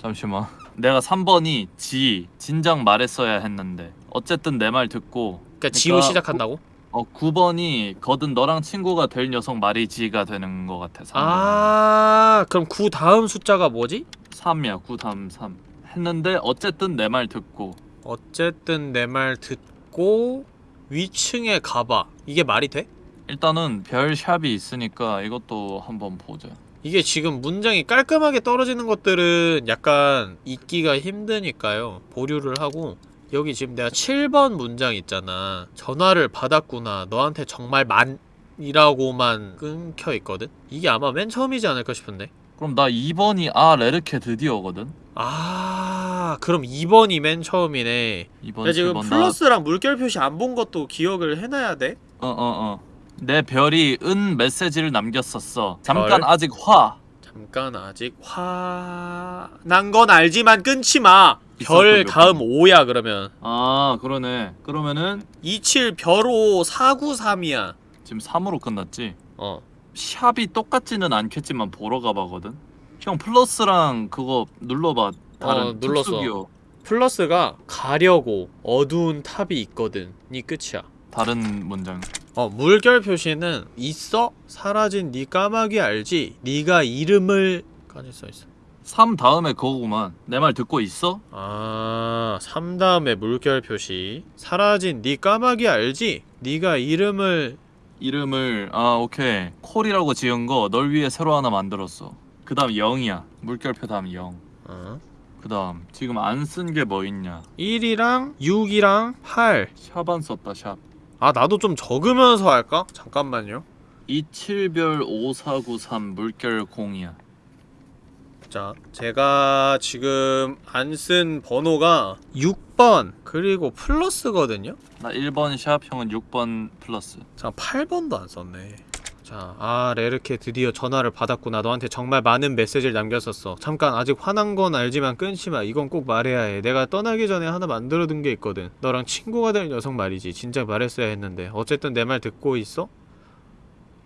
잠시만. 내가 3번이 지 진작 말했어야 했는데 어쨌든 내 말 듣고 그러니까 지로 그러니까 시작한다고? 어 9번이 거든 너랑 친구가 될 녀석 말이 지가 되는 것 같아. 3번. 아 그럼 9 다음 숫자가 뭐지? 3이야. 9 다음 3. 했는데 어쨌든 내 말 듣고 어쨌든 내 말 듣고 위층에 가봐 이게 말이 돼? 일단은 별 샵이 있으니까 이것도 한번 보자. 이게 지금 문장이 깔끔하게 떨어지는 것들은 약간 읽기가 힘드니까요 보류를 하고 여기 지금 내가 7번 문장 있잖아 전화를 받았구나 너한테 정말 만 이라고만 끊겨 있거든 이게 아마 맨 처음이지 않을까 싶은데 그럼 나 2번이 아 레르케 드디어거든. 아 그럼 2번이 맨 처음이네 2번 야 지금 7번 플러스랑 물결 표시 안 본 것도 기억을 해놔야 돼? 어어 어. 내 별이 은 메시지를 남겼었어. 잠깐 별? 아직 화. 잠깐 아직 화... 난 건 알지만 끊지 마! 별몇 다음 번. 5야 그러면 아 그러네. 그러면은 27 별호 493이야 지금 3으로 끝났지. 어 샵이 똑같지는 않겠지만 보러 가봐거든. 형 플러스랑 그거 눌러봐. 다른 어, 눌렀어. 플러스가 가려고 어두운 탑이 있거든 이 끝이야 다른 문장. 어 물결 표시는 있어? 사라진 네 까마귀 알지? 네가 이름을 까지 써있어 3 다음에 그거구만. 내 말 듣고 있어? 아, 3 다음에 물결 표시. 사라진 네 까마귀 알지? 네가 이름을 이름을 아 오케이 콜이라고 지은 거 널 위해 새로 하나 만들었어. 그 다음 0이야. 물결표 다음 0. 어. 그 다음 지금 안 쓴 게 뭐 있냐? 1이랑 6이랑 8. 샵 안 썼다 샵. 아, 나도 좀 적으면서 할까? 잠깐만요. 27별 5493 물결 0이야. 자, 제가 지금 안 쓴 번호가 6번 그리고 플러스거든요. 나 1번 샵 형은 6번 플러스. 자, 8번도 안 썼네. 자, 아 레르케 드디어 전화를 받았구나. 너한테 정말 많은 메시지를 남겼었어. 잠깐 아직 화난 건 알지만 끊지 마. 이건 꼭 말해야 해. 내가 떠나기 전에 하나 만들어둔 게 있거든. 너랑 친구가 될 녀석 말이지. 진작 말했어야 했는데. 어쨌든 내 말 듣고 있어?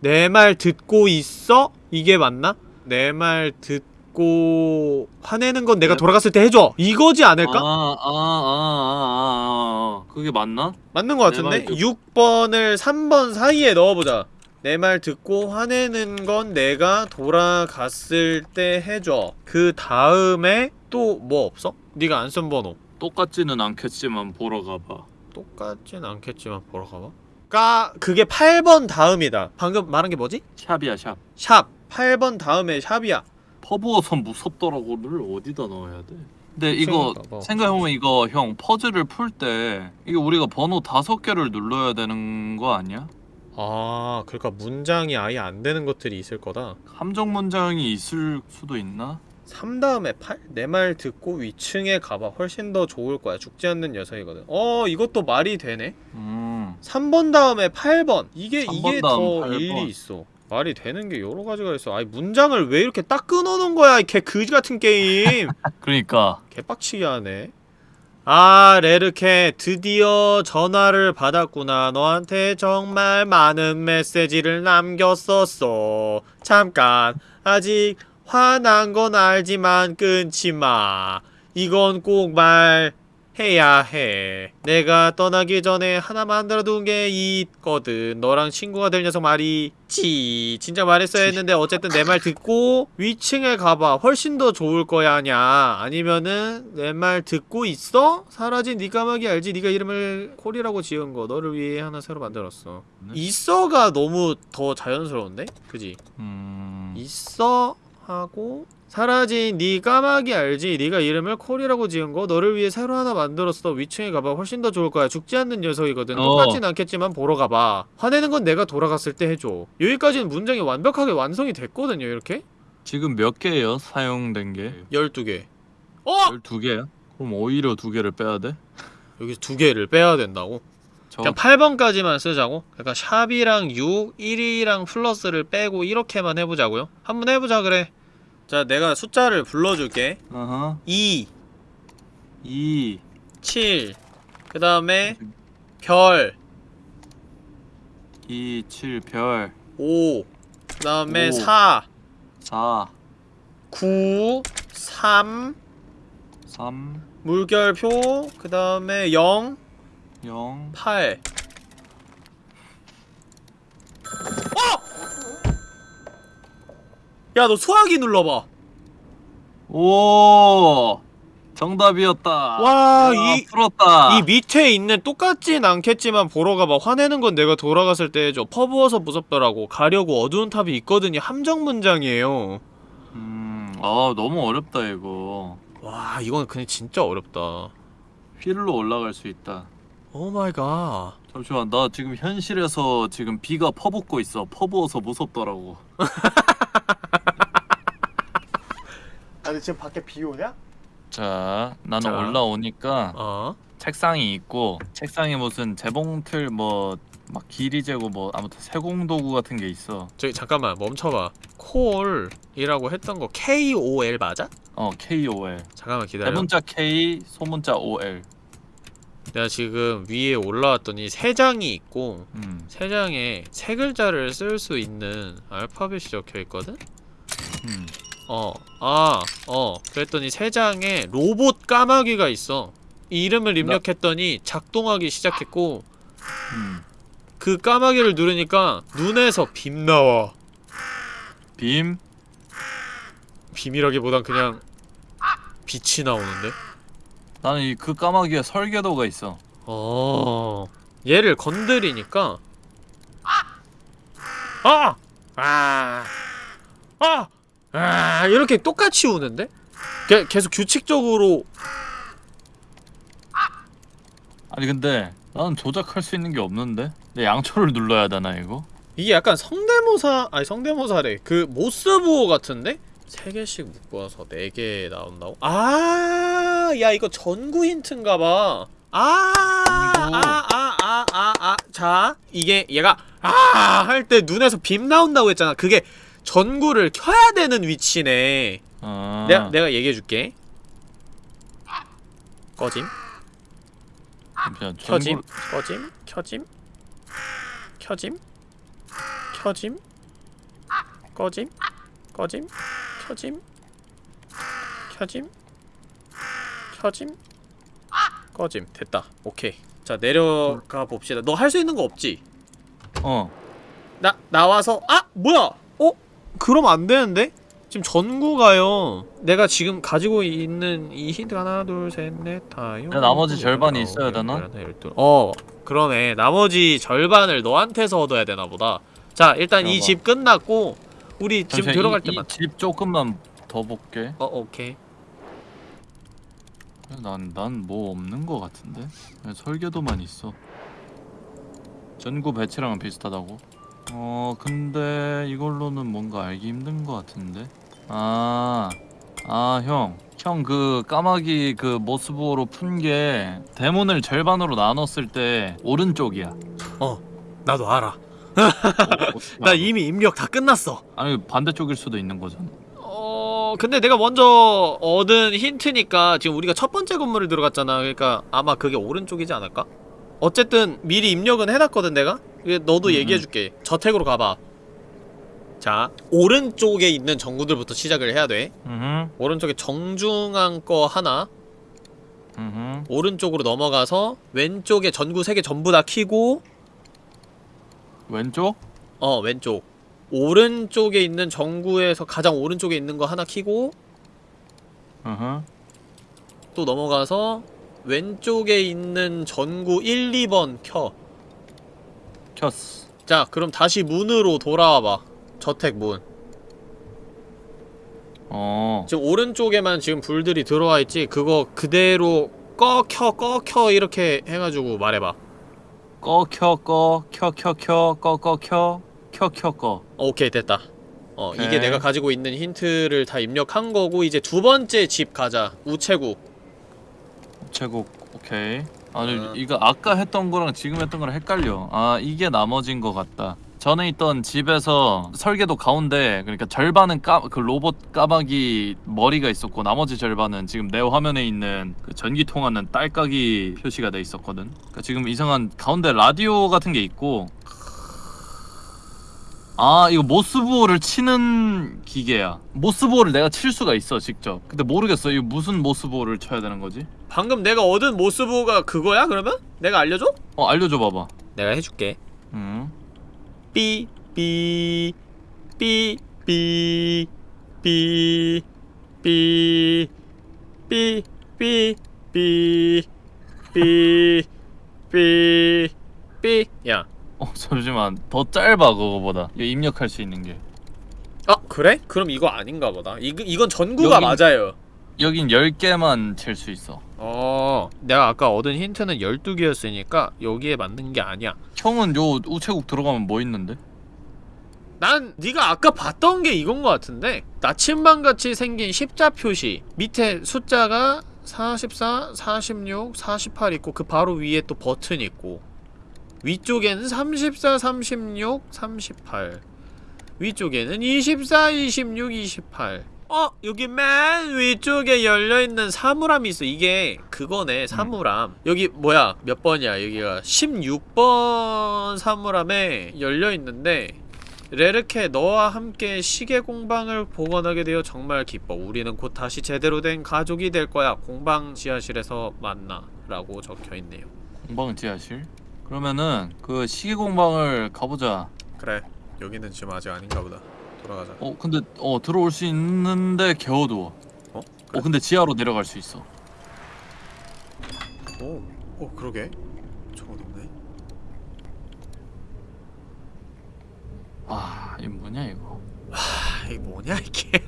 내 말 듣고 있어? 이게 맞나? 내 말 듣 고 화내는 건 내가 네. 돌아갔을 때 해줘. 이거지 않을까? 아아아아 아, 아, 아. 그게 맞나? 맞는 것내 같은데? 말 듣- 6번을 3번 사이에 넣어보자 내 말 듣고 화내는 건 내가 돌아갔을 때 해줘 그 다음에 또 뭐 없어? 네가 안 쓴 번호 똑같지는 않겠지만 보러 가봐. 똑같진 않겠지만 보러 가봐 까 그게 8번 다음이다 방금 말한 게 뭐지? 샵이야 샵. 샵 8번 다음에 샵이야 퍼부어선 무섭더라고를 어디다 넣어야 돼? 근데 이거. 뭐. 생각해보면 이거 형 퍼즐을 풀 때 이게 우리가 번호 다섯 개를 눌러야 되는 거 아니야? 아 그러니까 문장이 아예 안 되는 것들이 있을 거다 함정 문장이 있을 수도 있나? 3 다음에 8? 내 말 듣고 위층에 가봐 훨씬 더 좋을 거야 죽지 않는 녀석이거든 어 이것도 말이 되네 음 3번 다음에 8번 이게 3번 이게 다음 더 8번. 일리 있어 말이 되는 게 여러 가지가 있어. 아니 문장을 왜 이렇게 딱 끊어놓은 거야 이개 그지 같은 게임? 그러니까. 개빡치게 하네. 아 레르케 드디어 전화를 받았구나. 너한테 정말 많은 메시지를 남겼었어. 잠깐. 아직 화난 건 알지만 끊지 마. 이건 꼭 말 해야 해 내가 떠나기 전에 하나 만들어둔 게 있거든 너랑 친구가 될 녀석 말이지 진짜 말했어야 했는데 어쨌든 내 말 듣고 위층에 가봐 훨씬 더 좋을 거야 아냐 아니면은 내 말 듣고 있어? 사라진 네 까마귀 알지? 네가 이름을 콜이라고 지은 거 너를 위해 하나 새로 만들었어 네. 있어가 너무 더 자연스러운데? 그지? 음 있어 하고 사라진 네 까마귀 알지? 네가 이름을 콜이라고 지은 거 너를 위해 새로 하나 만들었어 위층에 가봐 훨씬 더 좋을 거야 죽지 않는 녀석이거든 어. 똑같진 않겠지만 보러 가봐 화내는 건 내가 돌아갔을 때 해줘 여기까지는 문장이 완벽하게 완성이 됐거든요 이렇게 지금 몇 개예요 사용된 게? 12개 어! 12개야? 그럼 오히려 두 개를 빼야 돼? 여기서 두 개를 빼야 된다고? 저 그냥 8번까지만 쓰자고? 그러니까 샵이랑 6, 1이랑 플러스를 빼고 이렇게만 해보자고요? 한번 해보자 그래 자 내가 숫자를 불러줄게 어허 2 2 7. 그 다음에 별 2 7 별 5. 그 다음에 오. 4. 4 9. 3. 3 물결표. 그 다음에 0. 0 8. 어! 야, 너 소화기 눌러봐. 오 정답이었다. 와, 야, 이- 풀었다. 이 밑에 있는 똑같진 않겠지만 보러 가봐. 화내는 건 내가 돌아갔을 때 해줘. 퍼부어서 무섭더라고. 가려고 어두운 탑이 있거든요. 함정 문장이에요. 음, 아 너무 어렵다 이거. 와, 이건 그냥 진짜 어렵다. 휠로 올라갈 수 있다. oh my God. 잠시만, 나 지금 현실에서 지금 비가 퍼붓고 있어. 퍼부어서 무섭더라고. 아, 근데 지금 밖에 비 오냐? 자, 나는 자. 올라오니까 어. 책상이 있고 책상에 무슨 재봉틀 뭐 막 길이 재고 뭐 아무튼 세공 도구 같은 게 있어. 저기 잠깐만 멈춰봐. 콜이라고 했던 거 K O L 맞아? 어, KOL. 잠깐만 기다려. 대문자 K, 소문자 OL. 내가 지금 위에 올라왔더니 세 장이 있고 음, 세 장에 세 글자를 쓸 수 있는 알파벳이 적혀 있거든. 음. 어, 아, 어. 그랬더니 세 장에 로봇 까마귀가 있어. 이 이름을 입력했더니 작동하기 시작했고 음. 그 까마귀를 누르니까 눈에서 빔 나와. 빔, 빔이라기보단 그냥 빛이 나오는데. 나는 이 그 까마귀에 설계도가 있어. 어. 얘를 건드리니까 아! 아! 아! 아! 이렇게 똑같이 우는데? 게, 계속 규칙적으로 아니 근데 나는 조작할 수 있는 게 없는데? 내 양초를 눌러야 되나 이거? 이게 약간 성대모사 아니 성대모사래 그 모스부호 같은데? 세 개씩 묶어서 네개 나온다고? 아, 야 이거 전구 힌트인가봐. 아. 아, 아, 아, 아, 아, 자, 이게 얘가 아 할 때 눈에서 빔 나온다고 했잖아. 그게 전구를 켜야 되는 위치네. 아. 내가 내가 얘기해 줄게. 꺼짐, 그냥 켜짐, 꺼짐, 켜짐, 켜짐, 켜짐, 꺼짐, 꺼짐, 켜짐, 켜짐, 켜짐, 꺼짐. 됐다. 오케이. 자 내려가 봅시다. 너 할 수 있는 거 없지? 어. 나 나와서 아 뭐야? 어? 그럼 안 되는데? 지금 전구가요. 내가 지금 가지고 있는 이 힌트 하나 둘셋넷 다섯 근데 나머지 절반이 있어야 되나? 어 그러네. 나머지 절반을 너한테서 얻어야 되나 보다. 자 일단 이. 집 끝났고 우리 지금 잠시만, 들어갈 이- 때만. 이집 조금만 더 볼게. 어 오케이. 난 난 뭐 없는 거 같은데. 설계도만 있어. 전구 배치랑은 비슷하다고. 어 근데 이걸로는 뭔가 알기 힘든 거 같은데. 아. 아, 형. 형 그 까마귀 그 모스부호로 푼 게 대문을 절반으로 나눴을 때 오른쪽이야. 나도 알아. 어, 나 이미 입력 다 끝났어. 아니 반대쪽일 수도 있는 거잖아. 어 근데 내가 먼저 얻은 힌트니까 지금 우리가 첫 번째 건물을 들어갔잖아 그러니까 아마 그게 오른쪽이지 않을까? 어쨌든 미리 입력은 해놨거든 내가? 너도 음, 얘기해줄게 저택으로 가봐 자 오른쪽에 있는 전구들부터 시작을 해야 돼 음. 오른쪽에 정중한 거 하나 음. 오른쪽으로 넘어가서 왼쪽에 전구 3개 전부 다 키고 왼쪽? 어 왼쪽 오른쪽에 있는 전구에서 가장 오른쪽에 있는 거 하나 키고 음. 또 넘어가서 왼쪽에 있는 전구 1, 2번 켜. 켰어. 자, 그럼 다시 문으로 돌아와봐. 저택 문. 어. 지금 오른쪽에만 지금 불들이 들어와 있지. 그거 그대로 꺼, 켜, 꺼, 켜 이렇게 해가지고 말해봐. 꺼, 켜, 꺼, 켜, 켜, 켜, 꺼, 꺼, 켜, 켜, 켜, 꺼. 어, 오케이, 됐다. 어, 이게 오케이. 내가 가지고 있는 힌트를 다 입력한 거고 이제 두 번째 집 가자. 우체국. 우체국, 오케이. 아니, 어. 이거 아까 했던 거랑 지금 했던 거랑 헷갈려. 아, 이게 나머진 거 같다. 전에 있던 집에서 설계도 가운데 그러니까 절반은 까, 그 로봇 까마귀 머리가 있었고 나머지 절반은 지금 내 화면에 있는 그 전기 통하는 딸깍이 표시가 돼 있었거든. 그러니까 지금 이상한 가운데 라디오 같은 게 있고 아 이거 모스부호를 치는 기계야. 모스부호를 내가 칠 수가 있어 직접. 근데 모르겠어 이거 무슨 모스부호를 쳐야 되는 거지? 방금 내가 얻은 모스부호가 그거야, 그러면? 내가 알려줘? 어 알려줘 봐봐. 내가 해줄게. 음. 삐, 삐, 삐, 삐, 삐, 삐, 삐, 삐, 삐, 삐, 삐, 삐. 야, 어 잠시만 더 짧아 그거보다 이거 입력할 수 있는 게 아 그래? 그럼 이거 아닌가 보다. 이 이건 전구가 여긴- 맞아요. 여긴 10개만 칠 수 있어 어, 내가 아까 얻은 힌트는 12개였으니까 여기에 맞는 게 아니야. 형은 요 우체국 들어가면 뭐 있는데? 난 네가 아까 봤던 게 이건 것 같은데 나침반같이 생긴 십자 표시 밑에 숫자가 44, 46, 48 있고 그 바로 위에 또 버튼 있고 위쪽에는 34, 36, 38 위쪽에는 24, 26, 28 어? 여기 맨 위쪽에 열려있는 사물함이 있어 이게 그거네 사물함 여기 뭐야 몇 번이야 여기가 16번 사물함에 열려있는데 레르케 너와 함께 시계 공방을 복원하게 되어 정말 기뻐. 우리는 곧 다시 제대로 된 가족이 될 거야. 공방 지하실에서 만나. 라고 적혀 있네요. 공방 지하실? 그러면은 그 시계 공방을 가보자 그래. 여기는 지금 아직 아닌가 보다. 돌아가자. 어 근데 어 들어올 수 있는데 겨우두워 어? 어 근데 지하로 내려갈 수 있어 오, 오 그러게. 저거 높네. 아 이거 뭐냐 이거 아, 이게 뭐냐 이게.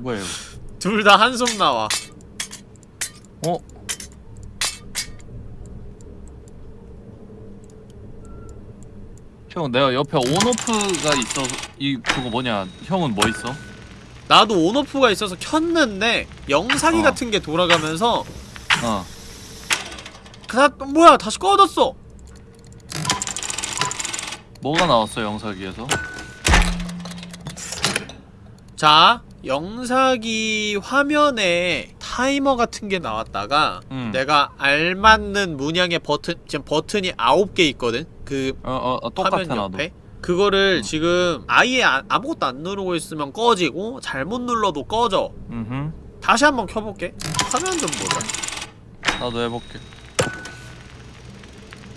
뭐야 이거 둘 다 한숨 나와. 어? 형 내가 옆에 온오프가 있어 이 그거 뭐냐 형은 뭐 있어? 나도 온오프가 있어서 켰는데 영상이 어. 같은 게 돌아가면서 어 다 뭐야 다시 꺼졌어. 뭐가 나왔어 영사기에서? 자 영사기 화면에 타이머 같은 게 나왔다가 음. 내가 알맞는 문양의 버튼 지금 버튼이 9개 있거든 그 어 어 어, 똑같아 화면 나도. 옆에 그거를 음. 지금 아예 아, 아무것도 안 누르고 있으면 꺼지고 잘못 눌러도 꺼져 음. 다시 한번 켜볼게 화면 좀 보자 나도 해볼게.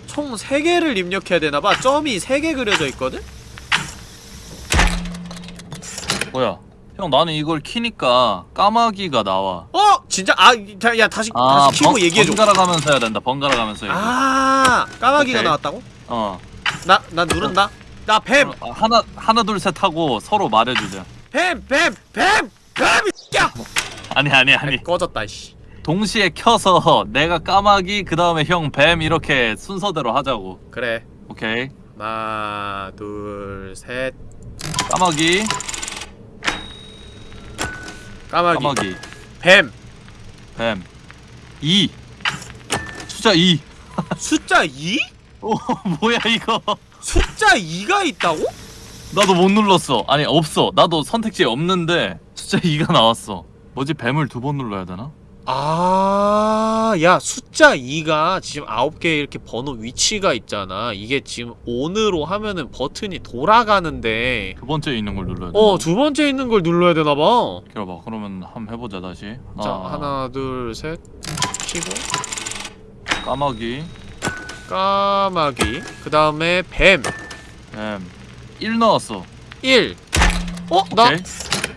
총 3개를 입력해야 되나봐 점이 3개 그려져 있거든? 뭐야? 형 나는 이걸 키니까 까마귀가 나와. 어! 진짜? 아, 자, 야 다시 아, 다시 키고 번- 얘기해줘 번갈아 가면서 해야 된다. 번갈아 가면서 돼. 아 까마귀가 오케이. 나왔다고? 어. 나, 나 누른다 나 뱀! 어, 하나 하나 둘 셋 하고 서로 말해주자. 뱀! 뱀! 뱀! 뱀! 야! 아니 아니 아니. 꺼졌다 씨 동시에 켜서 내가 까마귀 그 다음에 형 뱀 이렇게 순서대로 하자고. 그래 오케이. 하나 둘 셋 까마귀 까마귀, 까마귀 뱀! 뱀 2. 숫자 2. 숫자 2? 오 뭐야 이거? 숫자 2가 있다고? 나도 못 눌렀어. 아니 없어. 나도 선택지에 없는데 숫자 2가 나왔어. 뭐지 뱀을 두 번 눌러야 되나? 아, 야, 숫자 2가 지금 9개 이렇게 번호 위치가 있잖아. 이게 지금 ON으로 하면은 버튼이 돌아가는데, 두 번째 있는 걸 눌러야 되나? 어, 두 번째 있는 걸 눌러야 되나봐. 기다려봐. 그러면 한번 해보자 다시. 자, 하나, 둘, 셋, 치고, 까마귀 까마귀, 그 다음에 뱀, 뱀. 1 나왔어. 1. 어? 나 오케이.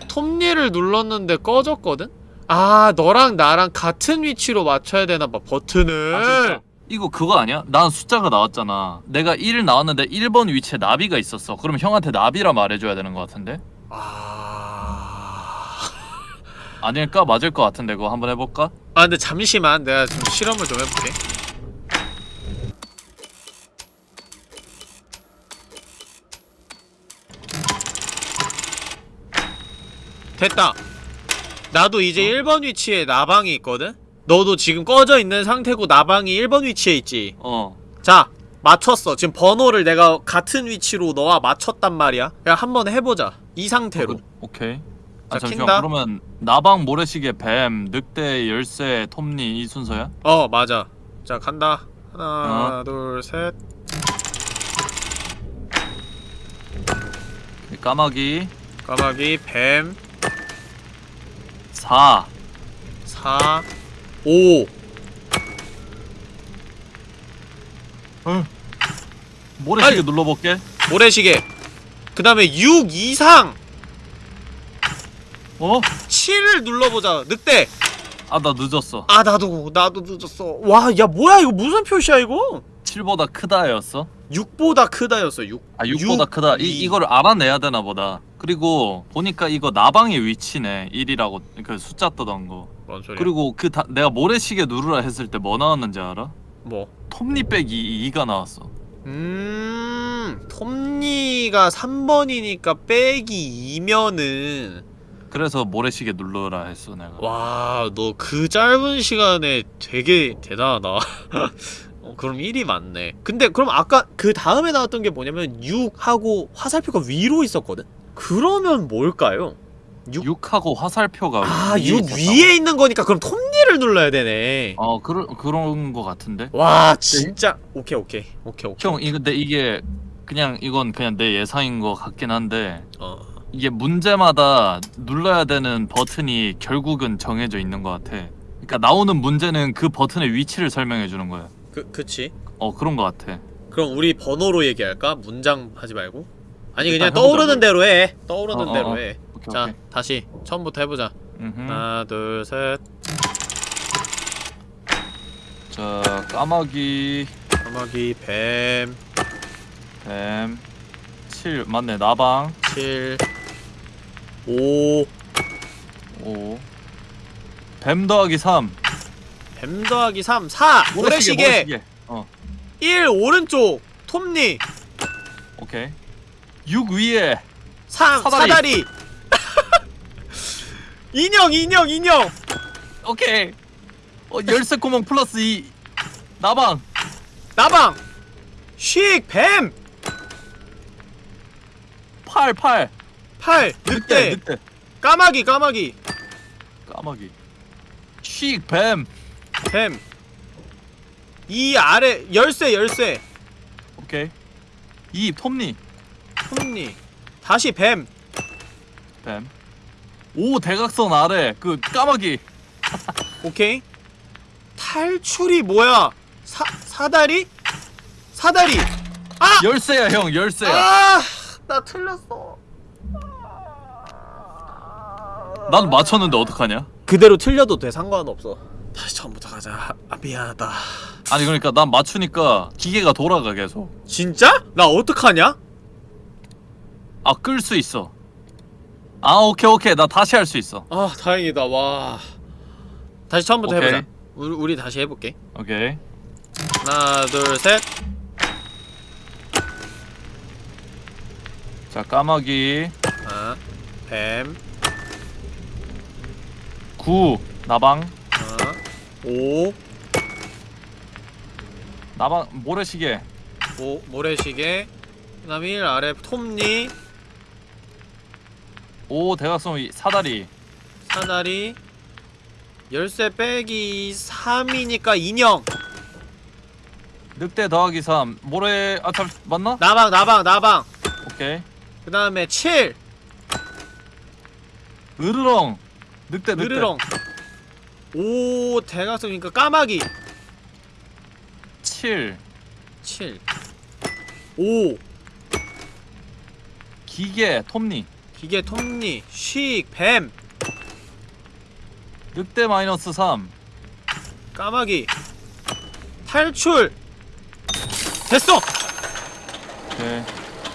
톱니를 눌렀는데 꺼졌거든? 아, 너랑 나랑 같은 위치로 맞춰야 되나 봐, 버튼을. 아? 이거 그거 아니야? 난 숫자가 나왔잖아. 내가 1 나왔는데 1번 위치에 나비가 있었어. 그럼 형한테 나비라 말해줘야 되는 것 같은데? 아... 아닐까? 맞을 것 같은데 그거 한번 해볼까? 아 근데 잠시만 내가 좀 실험을 좀 해볼게 됐다 나도 이제 1번 위치에 나방이 있거든? 너도 지금 꺼져 있는 상태고 나방이 1번 위치에 있지 어. 자 맞췄어 지금 번호를 내가 같은 위치로 너와 맞췄단 말이야 야 한번 해보자 이 상태로 어, 그- 오케이. 아 자, 잠시만. 킨다. 그러면 나방, 모래시계, 뱀, 늑대, 열쇠, 톱니 이 순서야? 어 맞아 자 간다 하나 어. 둘셋 까마귀 까마귀 뱀 4 4 5 모래시계 빨리. 눌러볼게. 모래시계 그 다음에 6 이상 어? 7을 눌러보자 늑대 아 나 늦었어. 아 나도 나도 늦었어 와 야 뭐야 이거 무슨 표시야 이거 7보다 크다였어? 6보다 크다였어 6아 6보다 크다. 이, 이. 이거를 알아내야 되나 보다. 그리고 보니까 이거 나방의 위치네. 1이라고 그 숫자 뜨던 거. 뭔 소리야 그리고 그 다, 내가 모래시계 누르라 했을 때 뭐 나왔는지 알아? 뭐 톱니 빼기 2가 나왔어. 음, 톱니가 3번이니까 빼기 2면은 그래서 모래시계 누르라 했어 내가. 와, 너 그 짧은 시간에 되게 대단하다. 어, 그럼 1이 맞네. 근데 그럼 아까 그 다음에 나왔던 게 뭐냐면 6하고 화살표가 위로 있었거든? 그러면 뭘까요? 6? 6하고 화살표가 아, 위에 6 있었다고? 위에 있는 거니까 그럼 톱니를 눌러야 되네. 어 그런 그런 거 같은데. 와, 진짜. 오케이, 오케이. 오케이, 오케이. 형이 근데 이게 그냥 이건 그냥 내 예상인 것 같긴 한데 어. 이게 문제마다 눌러야 되는 버튼이 결국은 정해져 있는 것 같아. 그러니까 나오는 문제는 그 버튼의 위치를 설명해 주는 거야. 그, 그치. 어 그런 것 같아. 그럼 우리 번호로 얘기할까? 문장 하지 말고? 아니 그냥 떠오르는 대로 해. 떠오르는 어, 어, 대로 어. 해. 오케이 자, 오케이. 다시 처음부터 해보자. 음흠. 하나, 둘, 셋. 자 까마귀. 까마귀, 뱀, 뱀. 7 맞네 나방. 7, 5, 5 뱀 더하기 3 뱀 더하기 3, 4, 모래시계, 모래시계. 어. 1, 오른쪽, 톱니, 오케이 6 위에 3, 사다리. 사다리. 인형, 인형, 인형. 오케이 어 열쇠 구멍 플러스 2 나방 나방. 쉭, 뱀. 팔, 팔. 8 늑대 늑대. 까마귀 까마귀 까마귀. 쉭, 뱀. 뱀. 이 아래 열쇠 열쇠. 오케이. 이 톱니. 톱니. 다시 뱀. 뱀. 오 대각선 아래 그 까마귀. 오케이. 탈출이 뭐야? 사 사다리? 사다리. 아! 열쇠야 형 열쇠야. 아! 나 틀렸어. 난 맞췄는데 어떡하냐? 그대로 틀려도 돼 상관없어. 다시 처음부터 가자. 아, 미안하다. 아니 그러니까 난 맞추니까 기계가 돌아가 계속. 진짜? 나 어떡하냐? 아 끌 수 있어. 아 오케이 오케이 나 다시 할 수 있어. 아 다행이다 와. 다시 처음부터 오케이. 해보자. 우리, 우리 다시 해볼게. 오케이. 하나 둘 셋. 자 까마귀 아, 뱀. 9 나방 아, 오, 나방 모래시계 오 모래시계. 그 다음 1 아래 톱니, 5 대각선 위 사다리 사다리. 열쇠 빼기 3이니까 인형. 늑대 더하기 3 모래 아참 맞나? 나방 나방 나방. 오케이 그 다음에 7 으르렁 늑대 늑대 느르렁. 오 대각선이니까 까마귀. 7 7 5 기계 톱니 기계 톱니 쉭 뱀. 늑대 마이너스 3 까마귀. 탈출. 됐어! 오케이.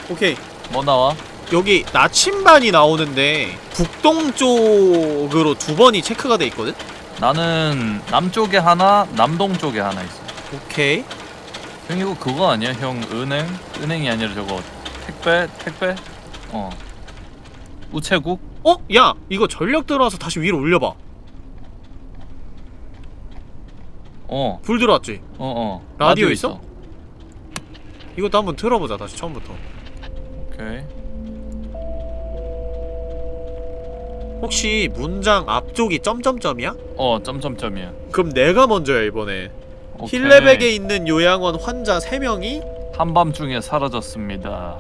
오케이. 뭐 나와? 여기 나침반이 나오는데 북동쪽으로 두 번이 체크가 돼 있거든? 나는 남쪽에 하나 남동쪽에 하나 있어. 오케이. 형 이거 그거 아니야? 형 은행? 은행이 아니라 저거 택배? 택배? 어 우체국? 어? 야 이거 전력 들어와서 다시 위로 올려봐 어 불 들어왔지 어어 라디오 있어? 이것도 한번 틀어보자 다시 처음부터 오케이 혹시 문장 앞쪽이 점점점이야? 어 점점점이야 그럼 내가 먼저야 이번에 오케이. 힐레백에 있는 요양원 환자 3명이 한밤중에 사라졌습니다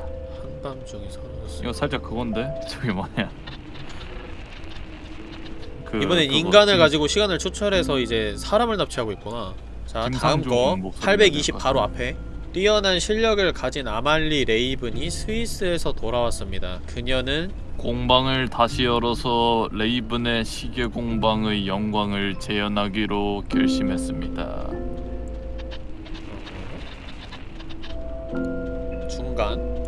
한밤중에 사라졌어 이거 살짝 그건데? 저기 뭐냐? 그, 이번엔 그거, 인간을 김- 가지고 시간을 초철해서 이제 사람을 납치하고 있구나. 자 다음 거. 목소리가 820 될것 바로. 앞에. 뛰어난 실력을 가진 아말리 레이븐이 스위스에서 돌아왔습니다. 그녀는 공방을 다시 열어서 레이븐의 시계 공방의 영광을 재현하기로 결심했습니다. 중간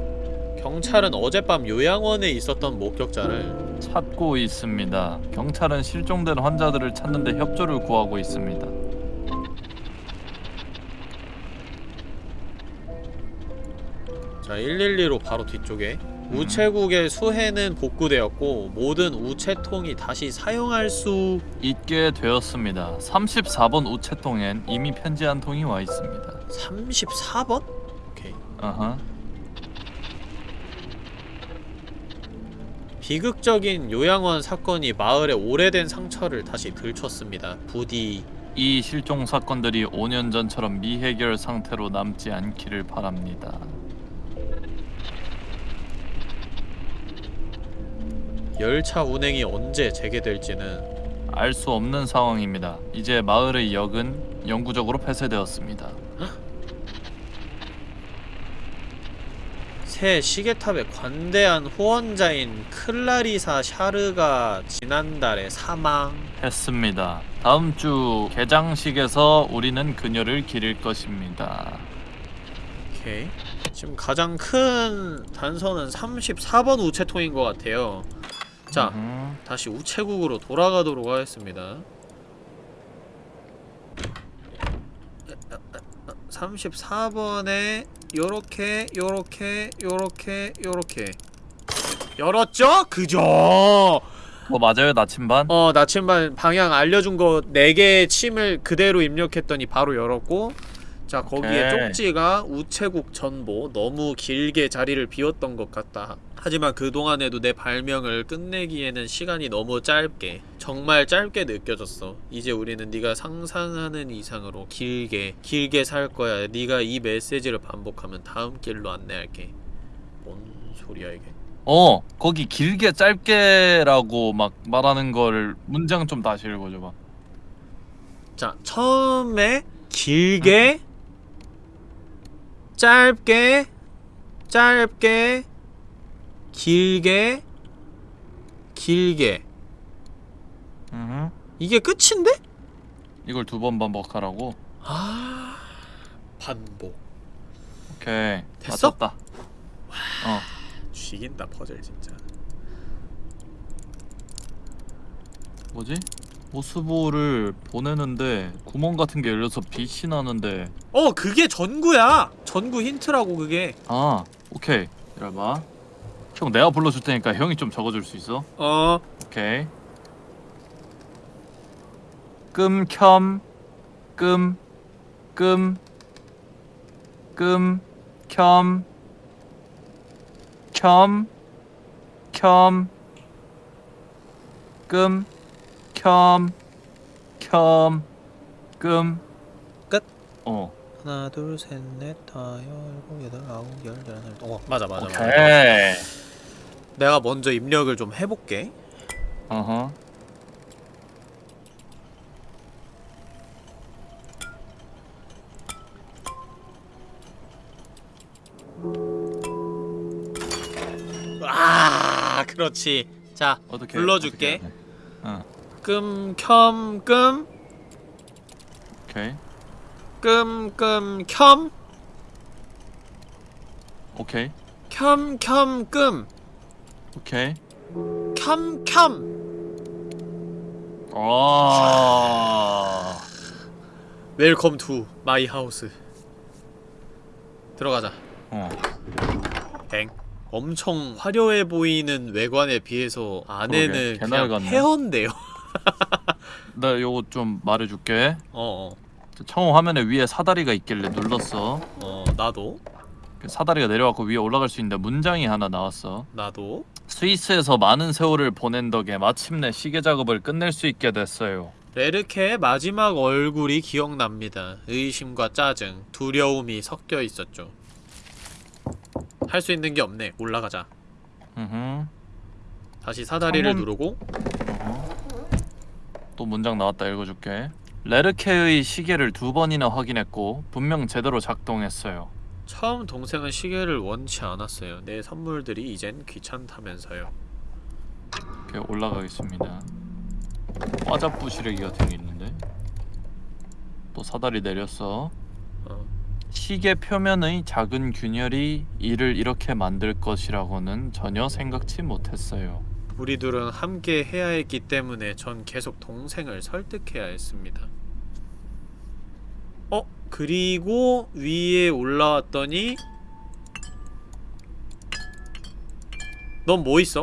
경찰은 어젯밤 요양원에 있었던 목격자를 찾고 있습니다. 경찰은 실종된 환자들을 찾는데 협조를 구하고 있습니다. 자 112로 바로 뒤쪽에 우체국의 수해는 복구되었고 모든 우체통이 다시 사용할 수 있게 되었습니다. 34번 우체통엔 이미 편지 한 통이 와 있습니다. 34번? 오케이. 아하 비극적인 요양원 사건이 마을의 오래된 상처를 다시 들췄습니다. 부디 이 실종 사건들이 5년 전처럼 미해결 상태로 남지 않기를 바랍니다. 열차 운행이 언제 재개될지는 알 수 없는 상황입니다. 이제 마을의 역은 영구적으로 폐쇄되었습니다. 새 시계탑의 관대한 후원자인 클라리사 샤르가 지난달에 사망. 했습니다. 다음 주 개장식에서 우리는 그녀를 기릴 것입니다. 오케이. 지금 가장 큰 단서는 34번 우체통인 것 같아요. 자. 다시 우체국으로 돌아가도록 하겠습니다. 34번에 요렇게 요렇게 요렇게 요렇게 열었죠? 그죠? 그거 맞아요 나침반? 어 나침반 방향 알려준 거 4개의 침을 그대로 입력했더니 바로 열었고 자 거기에 오케이. 쪽지가 우체국 전보 너무 길게 자리를 비웠던 것 같다 하지만 그동안에도 내 발명을 끝내기에는 시간이 너무 짧게 정말 짧게 느껴졌어. 이제 우리는 네가 상상하는 이상으로 길게 길게 살 거야. 네가 이 메시지를 반복하면 다음 길로 안내할게. 뭔 소리야 이게? 어 거기 길게 짧게라고 막 말하는 걸 문장 좀 다시 읽어줘 봐. 자 처음에 길게 짧게 짧게 길게 길게 음 이게 끝인데? 이걸 두 번 반복하라고? 아. 반복. 오케이. 됐어? 맞췄다. 어. 죽인다 퍼즐 진짜. 뭐지? 모스보를 보내는데 구멍 같은 게 열려서 빛이 나는데. 어 그게 전구야! 전구 힌트라고 그게. 아 오케이. 기다려봐. 형 내가 불러줄 테니까 형이 좀 적어줄 수 있어? 어. 오케이 끔, 켬, 끔, 끔, 끔, 켬, 켬, 켬, 끔, 켬, 켬, 끔 끝. 어. 하나 둘 셋 넷 다섯 일곱 여덟 아홉 열 열하나 어 맞아 맞아 맞아. 오케이. 내가 먼저 입력을 좀 해볼게. 어허 아 그렇지 자 어떻게 불러줄게. 어떻게? 어 끔, 켬, 끔, 오케이 끔, 끔, 켬, 오케이 켬, 켬, 끔, 오케이 켬, 켬. 아 Welcome to my house. 들어가자. 어. 뱅. 엄청 화려해 보이는 외관에 비해서 안에는 그냥. 헤어인데요. 나 요거 좀 말해줄게 어어 처음 화면에 위에 사다리가 있길래 눌렀어 어, 나도 그 사다리가 내려왔고 위에 올라갈 수 있는데 문장이 하나 나왔어 나도 스위스에서 많은 세월을 보낸 덕에 마침내 시계 작업을 끝낼 수 있게 됐어요 레르케의 마지막 얼굴이 기억납니다. 의심과 짜증, 두려움이 섞여 있었죠. 할 수 있는 게 없네. 올라가자. 으흠. 다시 사다리를 창문- 누르고 어허. 또 문장 나왔다 읽어줄게 레르케의 시계를 두 번이나 확인했고 분명 제대로 작동했어요 처음 동생은 시계를 원치 않았어요. 내 선물들이 이젠 귀찮다면서요. 이렇게 올라가겠습니다 과자 부 시래기 같은 게 있는데 또 사다리 내렸어 어. 시계 표면의 작은 균열이 이를 이렇게 만들 것이라고는 전혀 생각지 못했어요. 우리 둘은 함께 해야 했기 때문에 전 계속 동생을 설득해야 했습니다. 어? 그리고 위에 올라왔더니 넌 뭐 있어?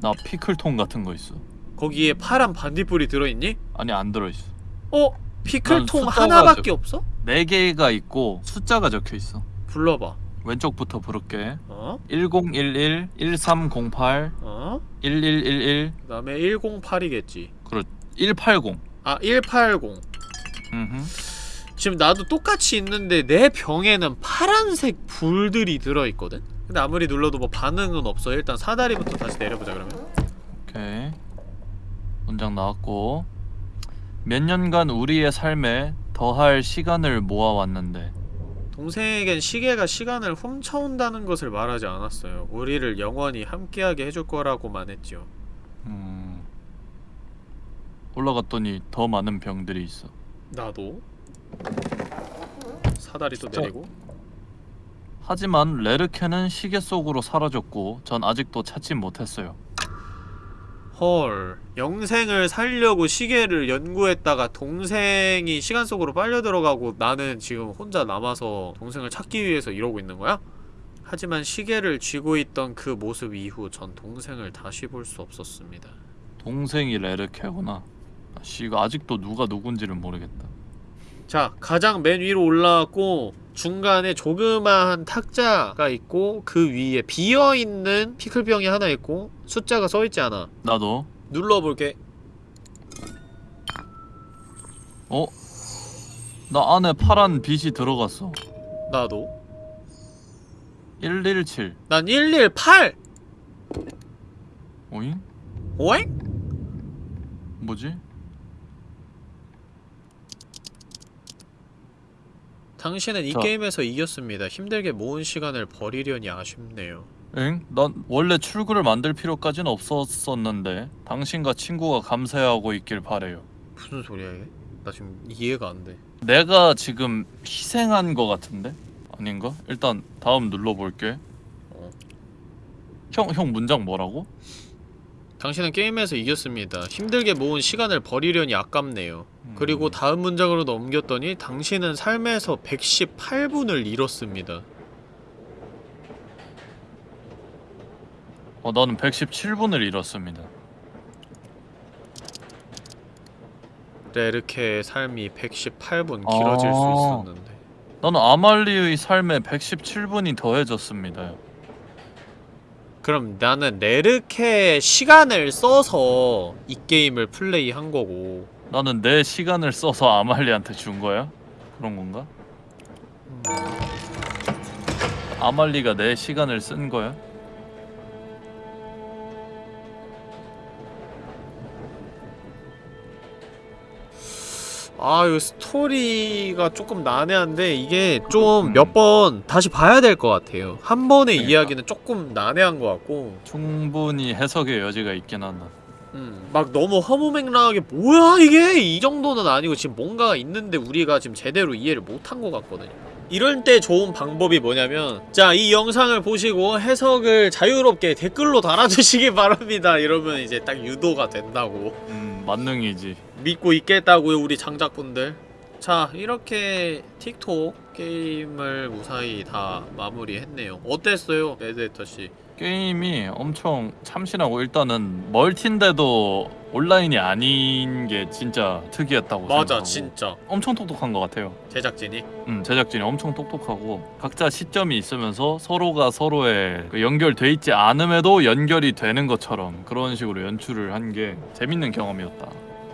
나 피클통 같은 거 있어. 거기에 파란 반딧불이 들어있니? 아니 안 들어 있어. 어? 난 피클통 하나밖에 적- 없어? 네 개가 있고 숫자가 적혀 있어. 불러봐 왼쪽부터 부를게. 어? 1011 1308 어? 1111 그 다음에 108이겠지 그렇 180. 아 180 음. 지금 나도 똑같이 있는데 내 병에는 파란색 불들이 들어 있거든? 근데 아무리 눌러도 뭐 반응은 없어 일단 사다리부터 다시 내려보자 그러면 오케이. 문장 나왔고 몇 년간 우리의 삶에 더할 시간을 모아왔는데 동생에겐 시계가 시간을 훔쳐온다는 것을 말하지 않았어요 우리를 영원히 함께하게 해줄 거라고만 했지요 음. 올라갔더니 더 많은 병들이 있어. 나도 사다리 또 진짜. 내리고 하지만 레르케는 시계 속으로 사라졌고 전 아직도 찾지 못했어요. 헐 영생을 살려고 시계를 연구했다가 동생이 시간 속으로 빨려 들어가고 나는 지금 혼자 남아서 동생을 찾기 위해서 이러고 있는 거야? 하지만 시계를 쥐고 있던 그 모습 이후 전 동생을 다시 볼 수 없었습니다 동생이 레르케구나. 씨 이거 아직도 누가 누군지를 모르겠다. 자 가장 맨 위로 올라왔고 중간에 조그마한 탁자가 있고 그 위에 비어있는 피클병이 하나 있고 숫자가 써있지 않아 나도 눌러볼게 어? 나 안에 파란 빛이 들어갔어 나도 117 난 118! 오잉? 오잉? 뭐지? 당신은 이 자. 게임에서 이겼습니다 힘들게 모은 시간을 버리려니 아쉽네요 엥? 난 원래 출구를 만들 필요까지는 없었었는데 당신과 친구가 감사해하고 있길 바래요 무슨 소리야 이게? 나 지금 이해가 안 돼 내가 지금 희생한 거 같은데? 아닌가? 일단 다음 눌러볼게 어. 형, 형 문장 뭐라고? 당신은 게임에서 이겼습니다. 힘들게 모은 시간을 버리려니 아깝네요. 음. 그리고 다음 문장으로 넘겼더니 당신은 삶에서 118분을 잃었습니다. 어, 나는 117분을 잃었습니다 레르케의 삶이 118분 길어질 아. 수 있었는데. 나는 아말리의 삶에 117분이 더해졌습니다 그럼 나는 레르케의 시간을 써서 이 게임을 플레이한 거고. 나는 내 시간을 써서 아말리한테 준 거야? 그런 건가? 음, 아말리가 내 시간을 쓴 거야? 아, 이 스토리가 조금 난해한데 이게 좀 음. 몇번 다시 봐야 될 것 같아요. 한 번의 그러니까. 이야기는 조금 난해한 것 같고. 충분히 해석의 여지가 있긴 한다 음, 막 너무 허무맹랑하게 뭐야 이게 이 정도는 아니고 지금 뭔가가 있는데 우리가 지금 제대로 이해를 못한 것 같거든요. 이럴 때 좋은 방법이 뭐냐면 자 이 영상을 보시고 해석을 자유롭게 댓글로 달아주시기 바랍니다 이러면 이제 딱 유도가 된다고 음 만능이지 믿고 있겠다고요 우리 장작분들. 자 이렇게 틱톡 게임을 무사히 다 마무리했네요. 어땠어요 레드헤터씨? 게임이 엄청 참신하고 일단은 멀티인데도 온라인이 아닌 게 진짜 특이했다고 맞아 생각하고 진짜. 엄청 똑똑한 것 같아요. 제작진이? 음, 제작진이 엄청 똑똑하고 각자 시점이 있으면서 서로가 서로의 그 연결돼 있지 않음에도 연결이 되는 것처럼 그런 식으로 연출을 한 게 재밌는 경험이었다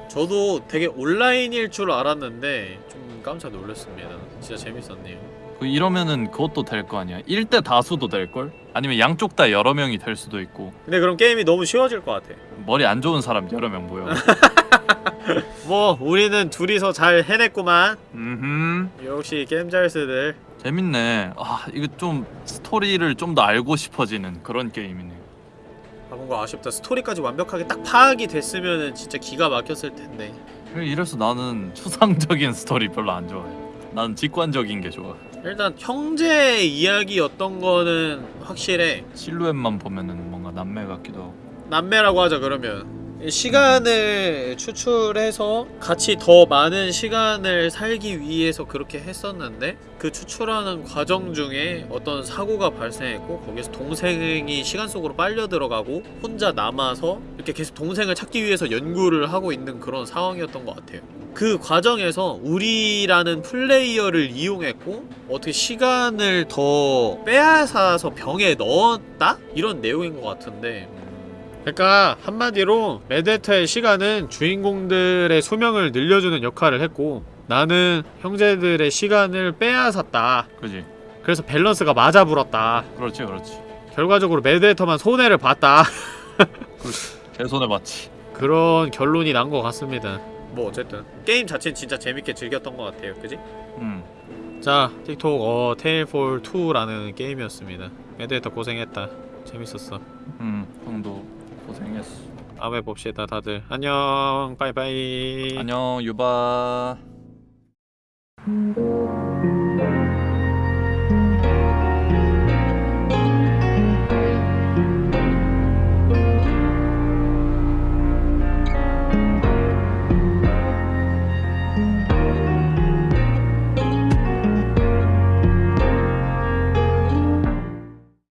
저도 되게 온라인일 줄 알았는데 좀 깜짝 놀랐습니다. 진짜 재밌었네요. 그 이러면은 그것도 될 거 아니야 1대 다수도 될걸? 아니면 양쪽 다 여러 명이 될 수도 있고 근데 그럼 게임이 너무 쉬워질 것 같아. 머리 안 좋은 사람 여러 명 모여 뭐 우리는 둘이서 잘 해냈구만. 음흠 역시 게임 잘스들. 재밌네 아 이거 좀 스토리를 좀 더 알고 싶어지는 그런 게임이네 아 뭔가 아쉽다. 스토리까지 완벽하게 딱 파악이 됐으면은 진짜 기가 막혔을 텐데. 이래서 나는 추상적인 스토리 별로 안 좋아해 나는 직관적인 게 좋아 일단 형제 이야기였던 거는 확실해. 실루엣만 보면은 뭔가 남매 같기도 하고 남매라고 하자 그러면. 시간을 추출해서 같이 더 많은 시간을 살기 위해서 그렇게 했었는데 그 추출하는 과정 중에 어떤 사고가 발생했고 거기서 동생이 시간 속으로 빨려 들어가고 혼자 남아서 이렇게 계속 동생을 찾기 위해서 연구를 하고 있는 그런 상황이었던 것 같아요. 그 과정에서 우리라는 플레이어를 이용했고 어떻게 시간을 더 빼앗아서 병에 넣었다? 이런 내용인 것 같은데 그러니까 한마디로 레데터의 시간은 주인공들의 수명을 늘려주는 역할을 했고 나는 형제들의 시간을 빼앗았다. 그지. 그래서 밸런스가 맞아 불었다. 그렇지 그렇지. 결과적으로 메데터만 손해를 봤다. 제 손에 맞지. 그런 결론이 난 것 같습니다. 뭐 어쨌든 게임 자체는 진짜 재밌게 즐겼던 것 같아요. 그지? 음. 자 틱톡 어 테일폴 2라는 게임이었습니다. 메데터 고생했다. 재밌었어. 음, 형도 고생했어. 다음에 봅시다 다들 안녕 빠이빠이 안녕, 유바.